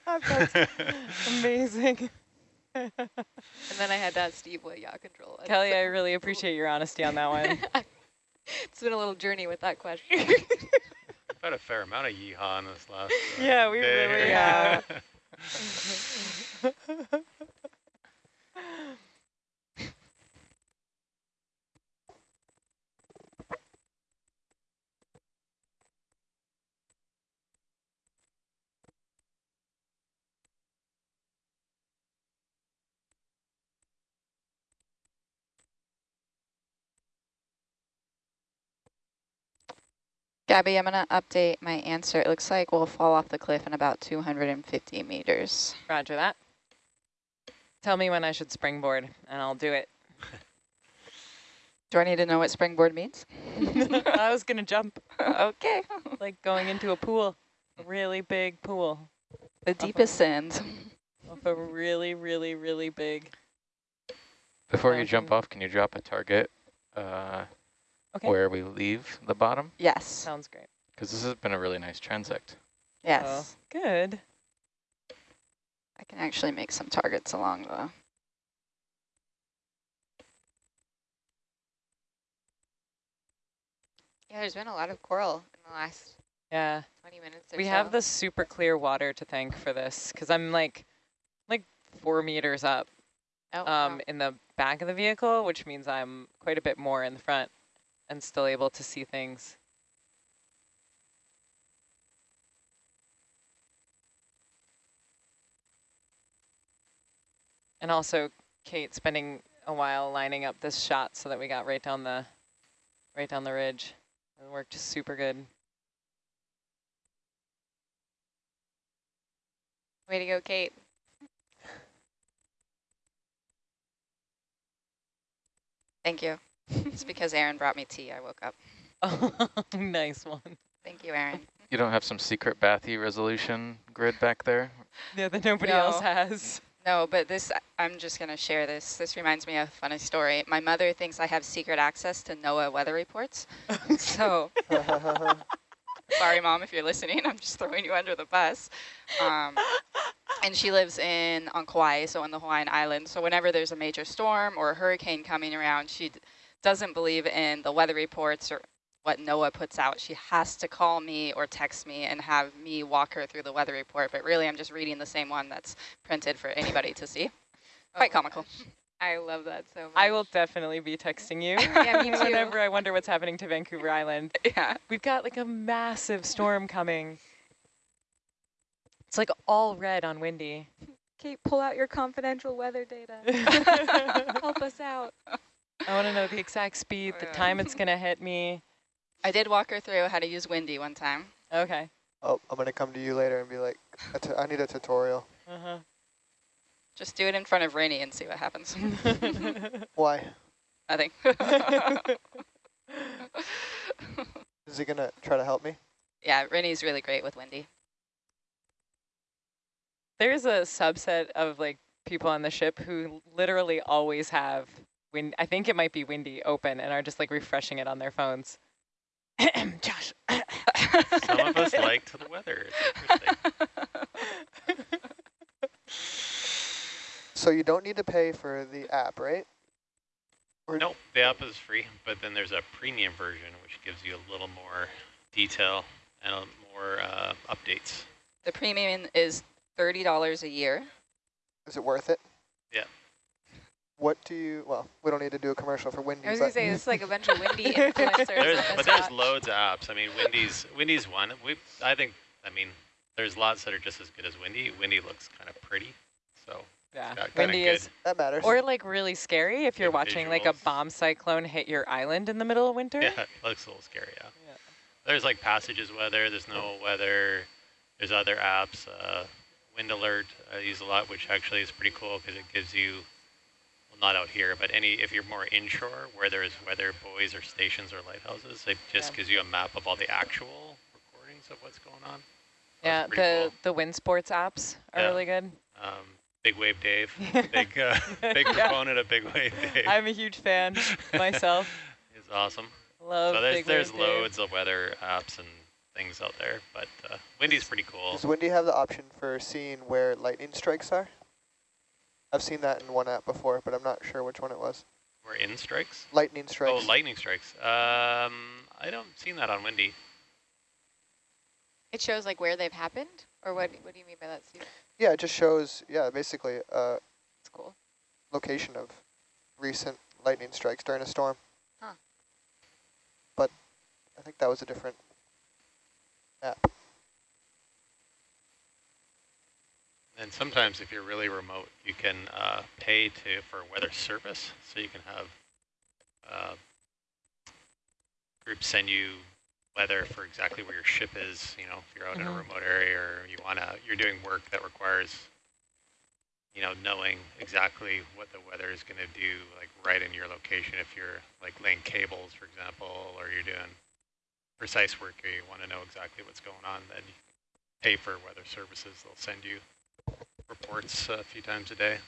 Speaker 3: part.
Speaker 1: That's amazing.
Speaker 7: And then I had to ask Steve what yaw control was.
Speaker 1: Kelly, I really appreciate your honesty on that one.
Speaker 7: it's been a little journey with that question.
Speaker 3: We've had a fair amount of yeehaw in this last uh,
Speaker 1: Yeah, we
Speaker 3: day
Speaker 1: really
Speaker 3: here.
Speaker 1: have.
Speaker 6: Gabby, I'm going to update my answer. It looks like we'll fall off the cliff in about 250 meters.
Speaker 1: Roger that. Tell me when I should springboard, and I'll do it.
Speaker 6: Do I need to know what springboard means?
Speaker 1: I was going to jump,
Speaker 6: okay.
Speaker 1: like going into a pool, a really big pool,
Speaker 6: The deepest sands.
Speaker 1: off a really, really, really big.
Speaker 4: Before you jump off, can you drop a target uh,
Speaker 1: Okay.
Speaker 4: where we leave the bottom?
Speaker 6: Yes.
Speaker 1: Sounds great.
Speaker 4: Because this has been a really nice transect.
Speaker 6: Yes.
Speaker 1: Oh, good.
Speaker 6: I can actually make some targets along the...
Speaker 7: yeah, there's been a lot of coral in the last
Speaker 1: Yeah.
Speaker 7: 20 minutes or
Speaker 1: We
Speaker 7: so.
Speaker 1: have the super clear water to thank for this, because I'm like, like four meters up
Speaker 7: oh,
Speaker 1: um,
Speaker 7: wow.
Speaker 1: in the back of the vehicle, which means I'm quite a bit more in the front and still able to see things. And also Kate spending a while lining up this shot so that we got right down the right down the ridge. It worked super good.
Speaker 7: Way to go, Kate.
Speaker 6: Thank you. it's because Aaron brought me tea. I woke up.
Speaker 1: Oh, nice one.
Speaker 6: Thank you, Aaron.
Speaker 4: You don't have some secret bathy resolution grid back there?
Speaker 1: Yeah, that nobody else has.
Speaker 6: No, but this, I'm just going to share this. This reminds me of a funny story. My mother thinks I have secret access to NOAA weather reports. so, sorry, Mom, if you're listening. I'm just throwing you under the bus. Um, and she lives in on Kauai, so in the Hawaiian Islands. So whenever there's a major storm or a hurricane coming around, she d- doesn't believe in the weather reports or what NOAA puts out. She has to call me or text me and have me walk her through the weather report. But really, I'm just reading the same one that's printed for anybody to see. Oh Quite
Speaker 7: Oh
Speaker 6: comical.
Speaker 7: gosh. I love that so much.
Speaker 1: I will definitely be texting you.
Speaker 7: Yeah, me too.
Speaker 1: Whenever I wonder what's happening to Vancouver Island.
Speaker 6: Yeah.
Speaker 1: We've got like a massive storm coming. It's like all red on windy.
Speaker 7: Kate, pull out your confidential weather data. Help us out.
Speaker 1: Want to know the exact speed, the time it's going to hit me.
Speaker 6: I did walk her through how to use Windy one time.
Speaker 1: Okay.
Speaker 8: Oh, I'm gonna come to you later and be like, "A I need a tutorial.
Speaker 1: Uh-huh.
Speaker 9: Just do it in front of Rainy and see what happens.
Speaker 8: Why?
Speaker 9: Nothing.
Speaker 8: Is he gonna try to help me?
Speaker 9: yeah, Rainy's really great with Windy.
Speaker 1: There's a subset of like people on the ship who literally always have wind. I think it might be windy open and are just like refreshing it on their phones. Josh.
Speaker 3: Some of us liked the weather. It's interesting.
Speaker 8: So you don't need to pay for the app, right? Or
Speaker 3: Nope, the app is free, but then there's a premium version which gives you a little more detail and a more uh, updates.
Speaker 9: The premium is $30 a year.
Speaker 8: is it worth it?
Speaker 3: Yeah.
Speaker 8: What do you? Well, we don't need to do a commercial for Windy.
Speaker 7: I was gonna say it's like a bunch of windy influencers.
Speaker 3: There's, but there's
Speaker 7: watch.
Speaker 3: loads of apps. I mean, Windy's Windy's one. We I think I mean there's lots that are just as good as Windy. Windy looks kind of pretty, so
Speaker 1: Yeah,
Speaker 3: got
Speaker 1: windy
Speaker 3: good.
Speaker 1: is,
Speaker 8: that matters.
Speaker 1: or like really scary if you're
Speaker 3: Good
Speaker 1: watching like a bomb cyclone hit your island in the middle of winter.
Speaker 3: yeah, it looks a little scary. Yeah.
Speaker 1: Yeah.
Speaker 3: There's like passages weather. There's no weather. There's other apps. Uh, wind alert I use a lot, which actually is pretty cool because it gives you, well, not out here, but any if you're more inshore where there is weather buoys or stations or lighthouses, it just
Speaker 1: Yeah.
Speaker 3: gives you a map of all the actual recordings of what's going on.
Speaker 1: Yeah, the
Speaker 3: cool.
Speaker 1: the wind sports apps are
Speaker 3: Yeah.
Speaker 1: really good.
Speaker 3: Um, Big Wave Dave, big uh, big
Speaker 1: Yeah.
Speaker 3: proponent of Big Wave Dave.
Speaker 1: I'm a huge fan myself.
Speaker 3: It's awesome.
Speaker 1: Love
Speaker 3: so there's
Speaker 1: Big
Speaker 3: there's
Speaker 1: Wave Dave.
Speaker 3: loads of weather apps and things out there, but uh, Windy's pretty cool.
Speaker 8: Does Windy have the option for seeing where lightning strikes are? I've seen that in one app before, but I'm not sure which one it was.
Speaker 3: We're in strikes.
Speaker 8: Lightning strikes.
Speaker 3: Oh, lightning strikes. Um, I don't seen that on Windy.
Speaker 7: It shows like where they've happened, or what? What do you mean by that? Steve?
Speaker 8: yeah, it just shows. Yeah, basically a
Speaker 7: It's cool.
Speaker 8: location of recent lightning strikes during a storm.
Speaker 7: Huh.
Speaker 8: But I think that was a different app.
Speaker 3: And sometimes if you're really remote, you can uh, pay to for weather service. So you can have uh, groups send you weather for exactly where your ship is. You know, if you're out in a
Speaker 1: Mhm.
Speaker 3: remote area or you wanna, you're doing work that requires, you know, knowing exactly what the weather is going to do, like right in your location. If you're like laying cables, for example, or you're doing precise work, or you want to know exactly what's going on, then you pay for weather services. They'll send you reports a few times a day.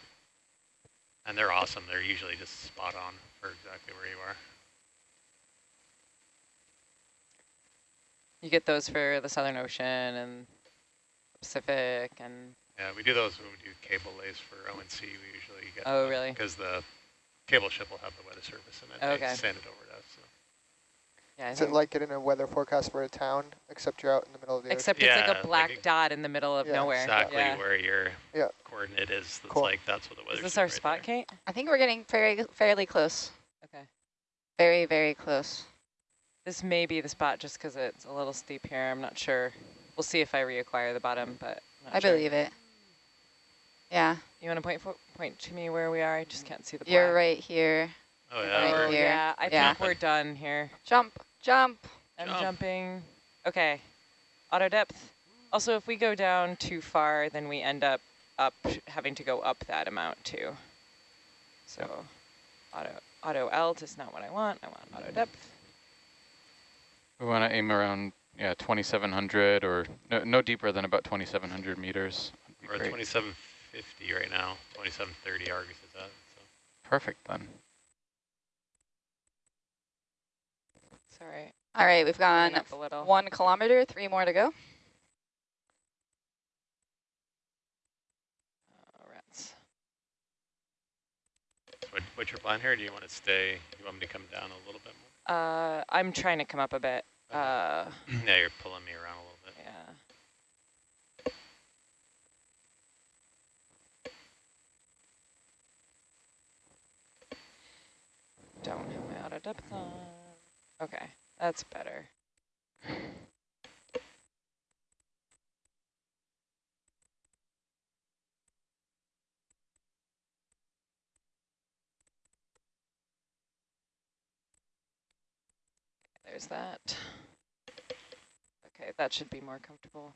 Speaker 3: And they're awesome. They're usually just spot on for exactly where you are.
Speaker 1: You get those for the Southern Ocean and Pacific and
Speaker 3: Yeah, we do those when we do cable lays for ONC. We usually get
Speaker 1: Oh, really?
Speaker 3: Because the cable ship will have the weather service and then
Speaker 1: Okay.
Speaker 3: they send it over to us. So.
Speaker 1: Yeah, I
Speaker 8: Is it
Speaker 1: think-
Speaker 8: like getting a weather forecast for a town, except you're out in the middle of the ocean?
Speaker 1: except it's
Speaker 3: Yeah,
Speaker 1: like a
Speaker 3: like
Speaker 1: black
Speaker 3: a-
Speaker 1: dot in the middle of
Speaker 8: Yeah.
Speaker 1: nowhere.
Speaker 3: Exactly
Speaker 1: Yeah.
Speaker 3: where your
Speaker 8: Yeah.
Speaker 3: coordinate is. That's
Speaker 8: Cool.
Speaker 3: like that's what the weather.
Speaker 1: Is this our spot, Kate?
Speaker 9: I think we're getting very fairly close.
Speaker 1: Okay.
Speaker 9: Very, very close.
Speaker 1: This may be the spot just because it's a little steep here. I'm not sure. We'll see if I reacquire the bottom, but I'm not
Speaker 9: I
Speaker 1: sure.
Speaker 9: believe it. Yeah,
Speaker 1: You want to point for, point to me where we are? I just can't see the
Speaker 9: you're
Speaker 1: black.
Speaker 9: right here.
Speaker 3: Oh yeah. we're-
Speaker 1: Oh,
Speaker 9: here.
Speaker 1: yeah. I
Speaker 9: Yeah.
Speaker 1: think we're done here.
Speaker 9: Jump, jump.
Speaker 1: I'm
Speaker 3: Jump.
Speaker 1: jumping. Okay. Auto depth. Also, if we go down too far, then we end up up having to go up that amount too. So auto auto alt is not what I want. I want auto depth.
Speaker 4: We want to aim around, yeah, 2,700 or no, no deeper than about 2,700 meters. Would be
Speaker 3: We're at 2750 right now. 2730 Argus is at. So.
Speaker 4: Perfect then.
Speaker 1: Sorry.
Speaker 9: All right, we've gone
Speaker 1: up a little.
Speaker 9: one kilometer, three more to go.
Speaker 1: Oh, rats.
Speaker 3: What, what's your plan here? Do you want to stay? You want me to come down a little bit more?
Speaker 1: Uh, I'm trying to come up a bit. Uh,
Speaker 3: yeah, you're pulling me around a little bit.
Speaker 1: yeah. Don't have my auto depth on. Okay, that's better. There's that. Okay, that should be more comfortable.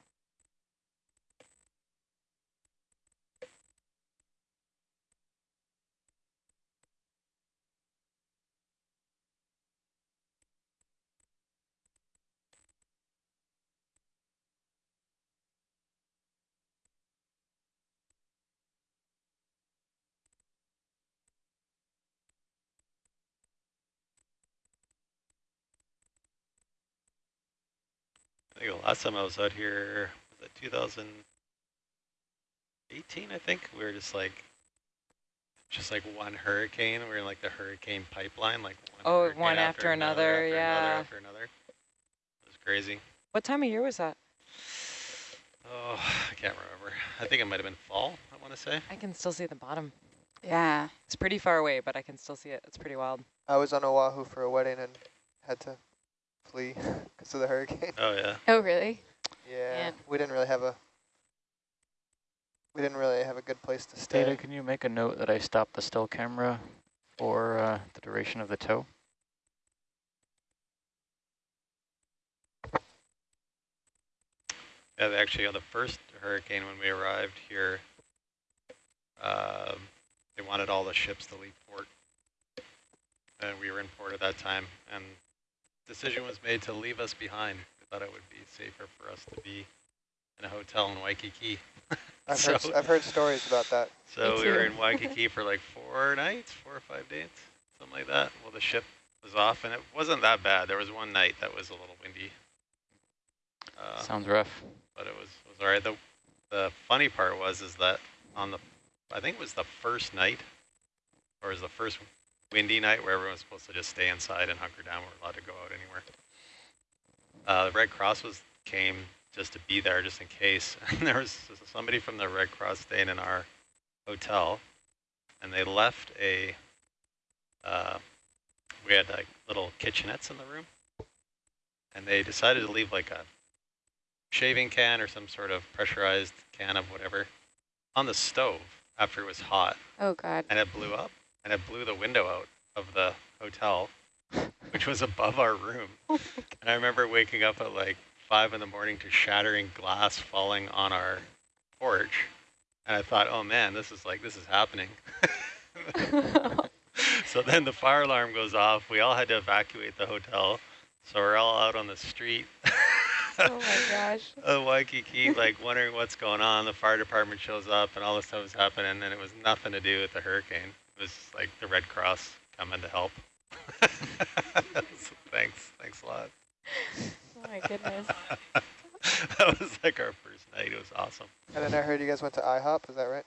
Speaker 3: I think the last time I was out here was it 2018. I think we were just like, just like one hurricane. We were in like the hurricane pipeline, like one
Speaker 1: Oh,
Speaker 3: hurricane
Speaker 1: one after another,
Speaker 3: after
Speaker 1: yeah.
Speaker 3: another after another. It was crazy.
Speaker 1: What time of year was that?
Speaker 3: Oh, I can't remember. I think it might have been fall. I want to say.
Speaker 1: I can still see the bottom.
Speaker 6: Yeah.
Speaker 1: It's pretty far away, but I can still see it. It's pretty wild.
Speaker 8: I was on Oahu for a wedding and had to flee because of the hurricane.
Speaker 3: Oh yeah.
Speaker 7: Oh, really?
Speaker 8: Yeah,
Speaker 7: Man.
Speaker 8: we didn't really have a we didn't really have a good place to stay.
Speaker 4: Data, can you make a note that I stop the still camera for uh, the duration of the tow?
Speaker 3: Yeah, actually on the first hurricane when we arrived here, um, they wanted all the ships to leave port, and we were in port at that time, and decision was made to leave us behind. We thought it would be safer for us to be in a hotel in Waikiki.
Speaker 8: I've
Speaker 3: so,
Speaker 8: heard s- I've heard stories about that.
Speaker 3: so we were in Waikiki for like four nights, four or five days, something like that. Well, the ship was off, and it wasn't that bad. There was one night that was a little windy. Uh,
Speaker 4: Sounds rough.
Speaker 3: but it was was all right. The the funny part was is that on the I think it was the first night, or it was the first windy night where everyone was supposed to just stay inside and hunker down. we're allowed to go out anywhere. Uh, the Red Cross was came just to be there, just in case. And there was somebody from the Red Cross staying in our hotel, and they left a. Uh, we had like little kitchenettes in the room, and they decided to leave like a shaving can or some sort of pressurized can of whatever on the stove after it was hot
Speaker 7: Oh, God.
Speaker 3: and it blew up and it blew the window out of the hotel which was above our room. Oh and i remember waking up at like five in the morning to shattering glass falling on our porch. And i thought oh man this is like this is happening. So then the fire alarm goes off. We all had to evacuate the hotel. So we're all out on the street.
Speaker 7: Oh, my gosh.
Speaker 3: of Waikiki, like wondering what's going on. The fire department shows up and all this stuff is happening, and it was nothing to do with the hurricane. It was like the Red Cross coming to help. So thanks, thanks a lot.
Speaker 7: Oh, my goodness.
Speaker 3: that was like our first night. It was awesome.
Speaker 8: And then I heard you guys went to IHOP. Is that right?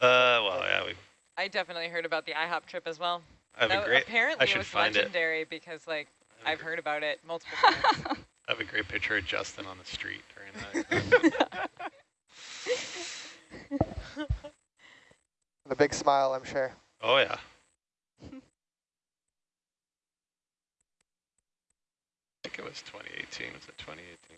Speaker 3: Uh, well, yeah, we
Speaker 1: I definitely heard about the IHOP trip as well.
Speaker 3: have a
Speaker 1: That-
Speaker 3: great.
Speaker 1: apparently
Speaker 3: I
Speaker 1: it was
Speaker 3: find it.
Speaker 1: legendary because like
Speaker 3: I have
Speaker 1: I've heard about it multiple times.
Speaker 3: I have a great picture of Justin on the street during that.
Speaker 8: With a big smile, I'm sure.
Speaker 3: Oh yeah. I think it was 2018. Was it 2018?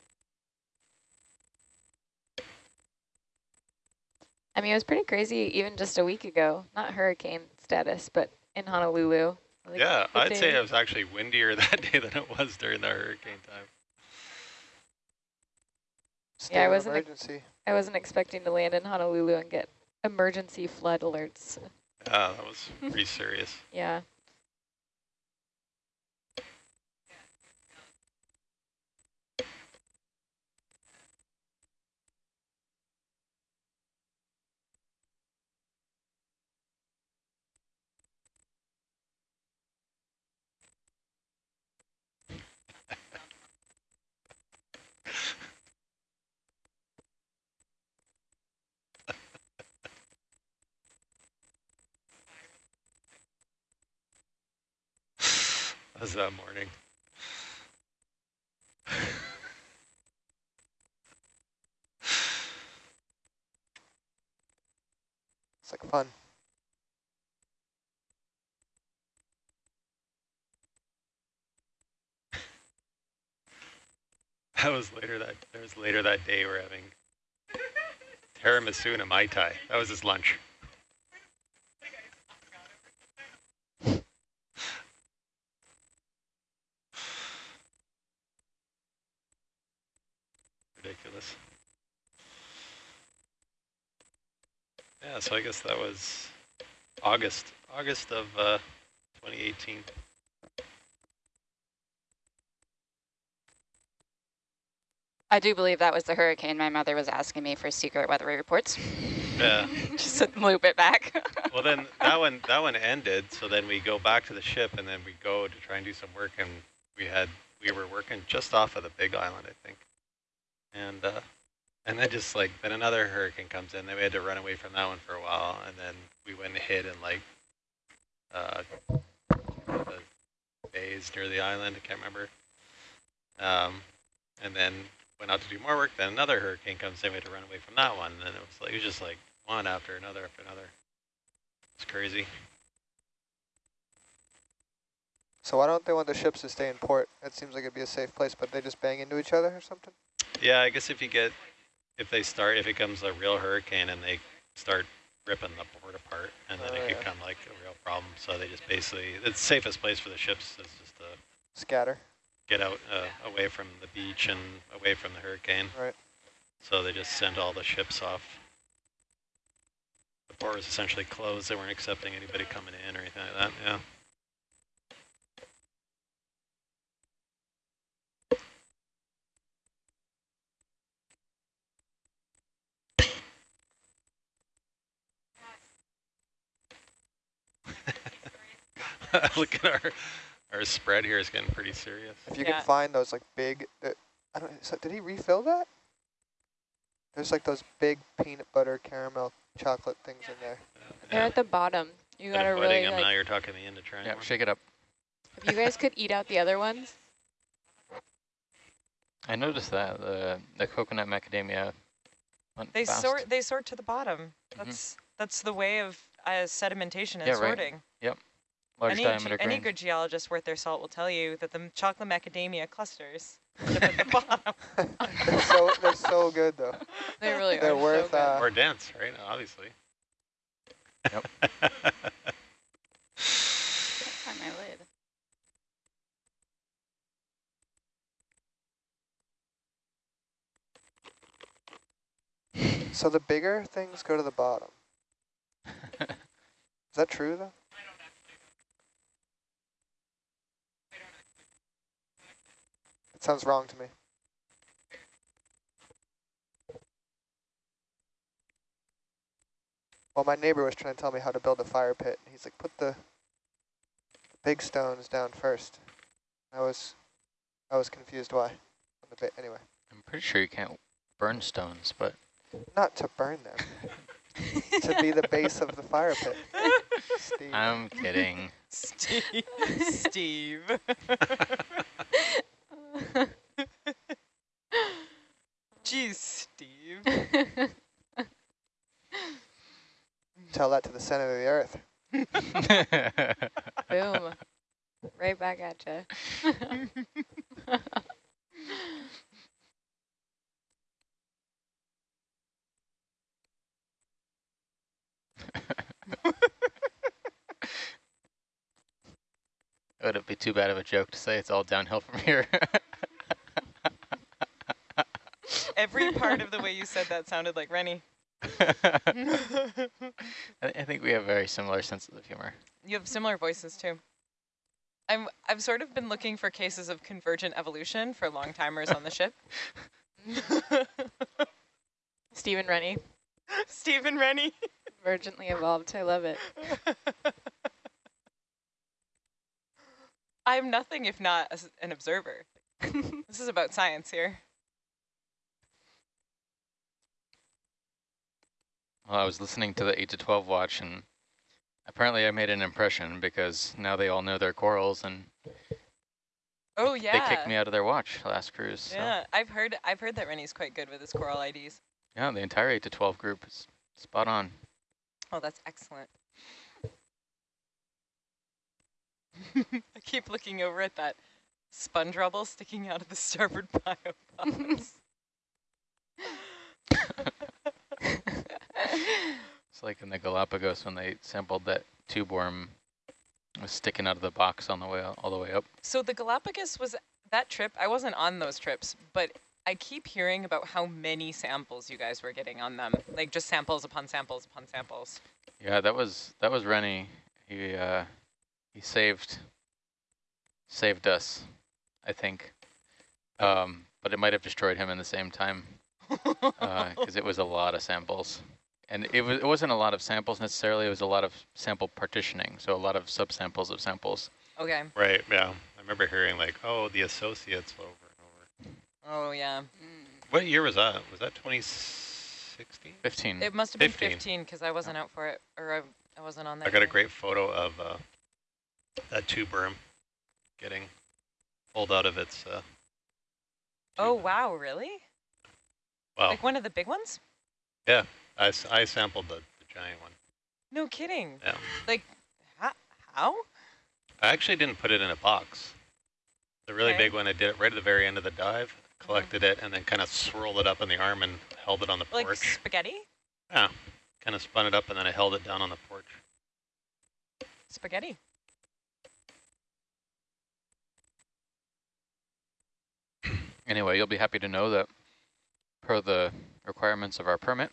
Speaker 7: I mean, it was pretty crazy even just a week ago. Not hurricane status, but in Honolulu. Like,
Speaker 3: yeah, I'd say it was actually windier that day than it was during the hurricane time.
Speaker 8: State
Speaker 7: Yeah, I wasn't.
Speaker 8: emergency.
Speaker 7: I wasn't expecting to land in Honolulu and get emergency flood alerts.
Speaker 3: Yeah, that was pretty serious.
Speaker 7: Yeah.
Speaker 3: Was that morning.
Speaker 8: It's like fun.
Speaker 3: That was later that that was later that day. We're having tiramisu and a mai tai. That was his lunch. Ridiculous. Yeah, so I guess that was August, August of uh, 2018.
Speaker 6: I do believe that was the hurricane. My mother was asking me for secret weather reports.
Speaker 3: Yeah.
Speaker 6: Just to loop it back.
Speaker 3: well then that one that one ended so then we go back to the ship and then we go to try and do some work and we had we were working just off of the big island i think and uh, and then just like then another hurricane comes in. Then we had to run away from that one for a while, and then we went and hid in like uh, the bays near the island. I can't remember. Um, and then went out to do more work. Then another hurricane comes in. We had to run away from that one. And then it was like it was just like one after another after another. It's crazy.
Speaker 8: So why don't they want the ships to stay in port? It seems like it'd be a safe place, but they just bang into each other or something?
Speaker 3: Yeah, I guess if you get, if they start, if it comes a real hurricane and they start ripping the port apart, and then
Speaker 8: Oh,
Speaker 3: it could
Speaker 8: yeah.
Speaker 3: come like a real problem. So they just basically, the safest place for the ships is just to
Speaker 8: Scatter.
Speaker 3: get out uh, away from the beach and away from the hurricane.
Speaker 8: Right.
Speaker 3: So they just send all the ships off. The port was essentially closed. They weren't accepting anybody coming in or anything like that. Yeah. Look at our our spread here is getting pretty serious.
Speaker 8: If you
Speaker 1: Yeah.
Speaker 8: can find those like big, uh, I don't. So did he refill that? There's like those big peanut butter caramel chocolate things in there.
Speaker 7: They're at the bottom. You
Speaker 3: Instead
Speaker 7: gotta
Speaker 3: of avoiding
Speaker 7: really
Speaker 3: them, now you're talking me into trying
Speaker 4: Yeah,
Speaker 3: more.
Speaker 4: shake it up.
Speaker 7: if you guys could eat out the other ones.
Speaker 4: I noticed that the the coconut macadamia went
Speaker 1: They
Speaker 4: fast.
Speaker 1: sort they sort to the bottom.
Speaker 3: Mm-hmm.
Speaker 1: That's that's the way of uh, sedimentation and
Speaker 4: Yeah, right.
Speaker 1: sorting.
Speaker 4: Large
Speaker 1: any,
Speaker 4: diameter
Speaker 1: ge- any good geologist worth their salt will tell you that the chocolate macadamia clusters at the bottom.
Speaker 8: they're so they're so good though.
Speaker 7: They really
Speaker 8: They're
Speaker 7: are
Speaker 8: worth,
Speaker 7: so good.
Speaker 8: uh,
Speaker 3: More dense, right? Obviously.
Speaker 4: Yep.
Speaker 9: Find my lid.
Speaker 8: So the bigger things go to the bottom. Is that true though? Sounds wrong to me. Well, my neighbor was trying to tell me how to build a fire pit. He's like, put the, the big stones down first. I was, I was confused why. On the bit anyway,
Speaker 4: I'm pretty sure you can't burn stones, but
Speaker 8: not to burn them, to be the base of the fire pit. Steve.
Speaker 4: I'm kidding.
Speaker 1: Steve. Steve. Jeez, Steve.
Speaker 8: Tell that to the center of the earth.
Speaker 7: Boom. right back at you.
Speaker 4: Would it be too bad of a joke to say it's all downhill from here?
Speaker 1: Every part of the way you said that sounded like Rennie.
Speaker 4: I, I think we have very similar senses of humor.
Speaker 1: You have similar voices too. I'm I've sort of been looking for cases of convergent evolution for long timers on the ship.
Speaker 7: Stephen Rennie,
Speaker 1: Stephen Rennie.
Speaker 7: emergently evolved. I love it.
Speaker 1: I'm nothing if not as an observer. this is about science here.
Speaker 4: Well, I was listening to the 8 to 12 watch, and apparently I made an impression because now they all know their corals, and
Speaker 1: Oh yeah, they
Speaker 4: kicked me out of their watch last cruise. So.
Speaker 1: Yeah, I've heard I've heard that Rennie's quite good with his coral IDs.
Speaker 4: Yeah, the entire 8 to 12 group is spot on.
Speaker 1: Oh, that's excellent. I keep looking over at that sponge rubble sticking out of the starboard biobox.
Speaker 4: It's like in the Galapagos when they sampled that tube worm was sticking out of the box on the way all the way up.
Speaker 1: so the Galapagos was that trip. I wasn't on those trips, but I keep hearing about how many samples you guys were getting on them. Like just samples upon samples upon samples.
Speaker 4: Yeah, that was that was Rennie. He uh, he saved saved us, I think. Um, but it might have destroyed him in the same time because it was a lot of samples, and it was it wasn't a lot of samples necessarily. It was a lot of sample partitioning, so a lot of subsamples of samples.
Speaker 1: okay.
Speaker 3: Right, yeah. I remember hearing like, oh, the associates over and over.
Speaker 1: Oh yeah.
Speaker 9: Mm.
Speaker 3: What year was that? Was that 2016?
Speaker 4: 15.
Speaker 1: It must have been
Speaker 3: 15.
Speaker 1: 15 because I wasn't out for it, or I, I wasn't on that.
Speaker 3: I got a great photo of uh, that tube worm getting pulled out of its. Uh,
Speaker 1: Oh wow, really?
Speaker 3: Wow!
Speaker 1: Like one of the big ones?
Speaker 3: I, s- I sampled the, the giant one.
Speaker 1: No kidding.
Speaker 3: Yeah.
Speaker 1: Like, how? how?
Speaker 3: I actually didn't put it in a box. The really
Speaker 1: Okay.
Speaker 3: big one, I did it right at the very end of the dive, mm-hmm. collected it, and then kind of swirled it up in the arm and held it on the
Speaker 1: Like
Speaker 3: porch.
Speaker 1: spaghetti?
Speaker 3: Yeah, kind of spun it up and then I held it down on the porch.
Speaker 1: Spaghetti.
Speaker 4: Anyway, you'll be happy to know that per the requirements of our permit,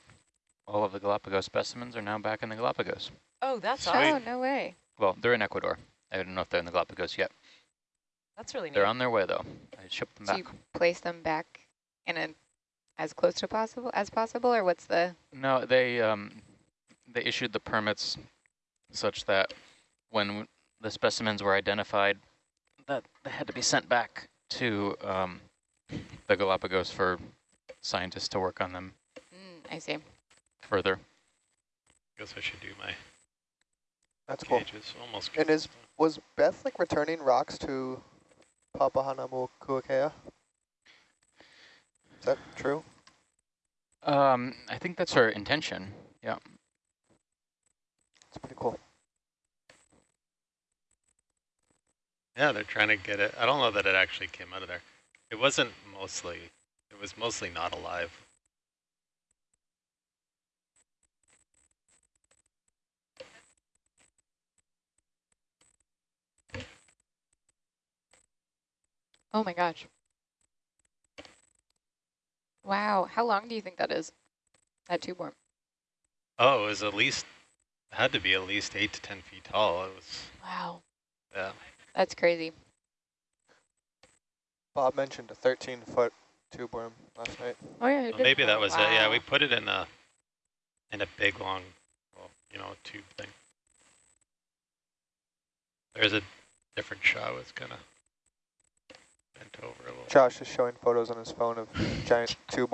Speaker 4: all of the Galapagos specimens are now back in the Galapagos.
Speaker 1: Oh, that's
Speaker 3: Sweet.
Speaker 1: awesome.
Speaker 7: Oh, no way.
Speaker 4: Well, they're in Ecuador. I don't know if they're in the Galapagos yet.
Speaker 1: That's really neat.
Speaker 4: They're on their way, though. I shipped them
Speaker 7: So
Speaker 4: back.
Speaker 7: you place them back in a as close to possible as possible, or what's the?
Speaker 4: No, they um, they issued the permits such that when the specimens were identified, that they had to be sent back to um, the Galapagos for scientists to work on them
Speaker 7: Mm, I see.
Speaker 4: Further.
Speaker 3: I Guess I should do my
Speaker 8: That's cool.
Speaker 3: gauges. Almost.
Speaker 8: And is was Beth like returning rocks to Papahanaumokuakea? Is that true?
Speaker 4: Um, I think that's her intention. Yeah.
Speaker 8: It's pretty cool.
Speaker 3: Yeah, they're trying to get it. I don't know that it actually came out of there. It wasn't mostly. It was mostly not alive.
Speaker 7: Oh my gosh. Wow. How long do you think that is? That tube worm.
Speaker 3: Oh, it was at least. Had to be at least eight to ten feet tall. It was.
Speaker 7: Wow.
Speaker 3: Yeah.
Speaker 7: That's crazy.
Speaker 8: Bob mentioned a 13 foot tube worm last night.
Speaker 7: Oh yeah.
Speaker 3: Well, maybe that was it. Yeah, we put it in a. In a big long, well, you know, tube thing. There's a different shot. It's kind of bent over a little.
Speaker 8: Josh is showing photos on his phone of giant tube.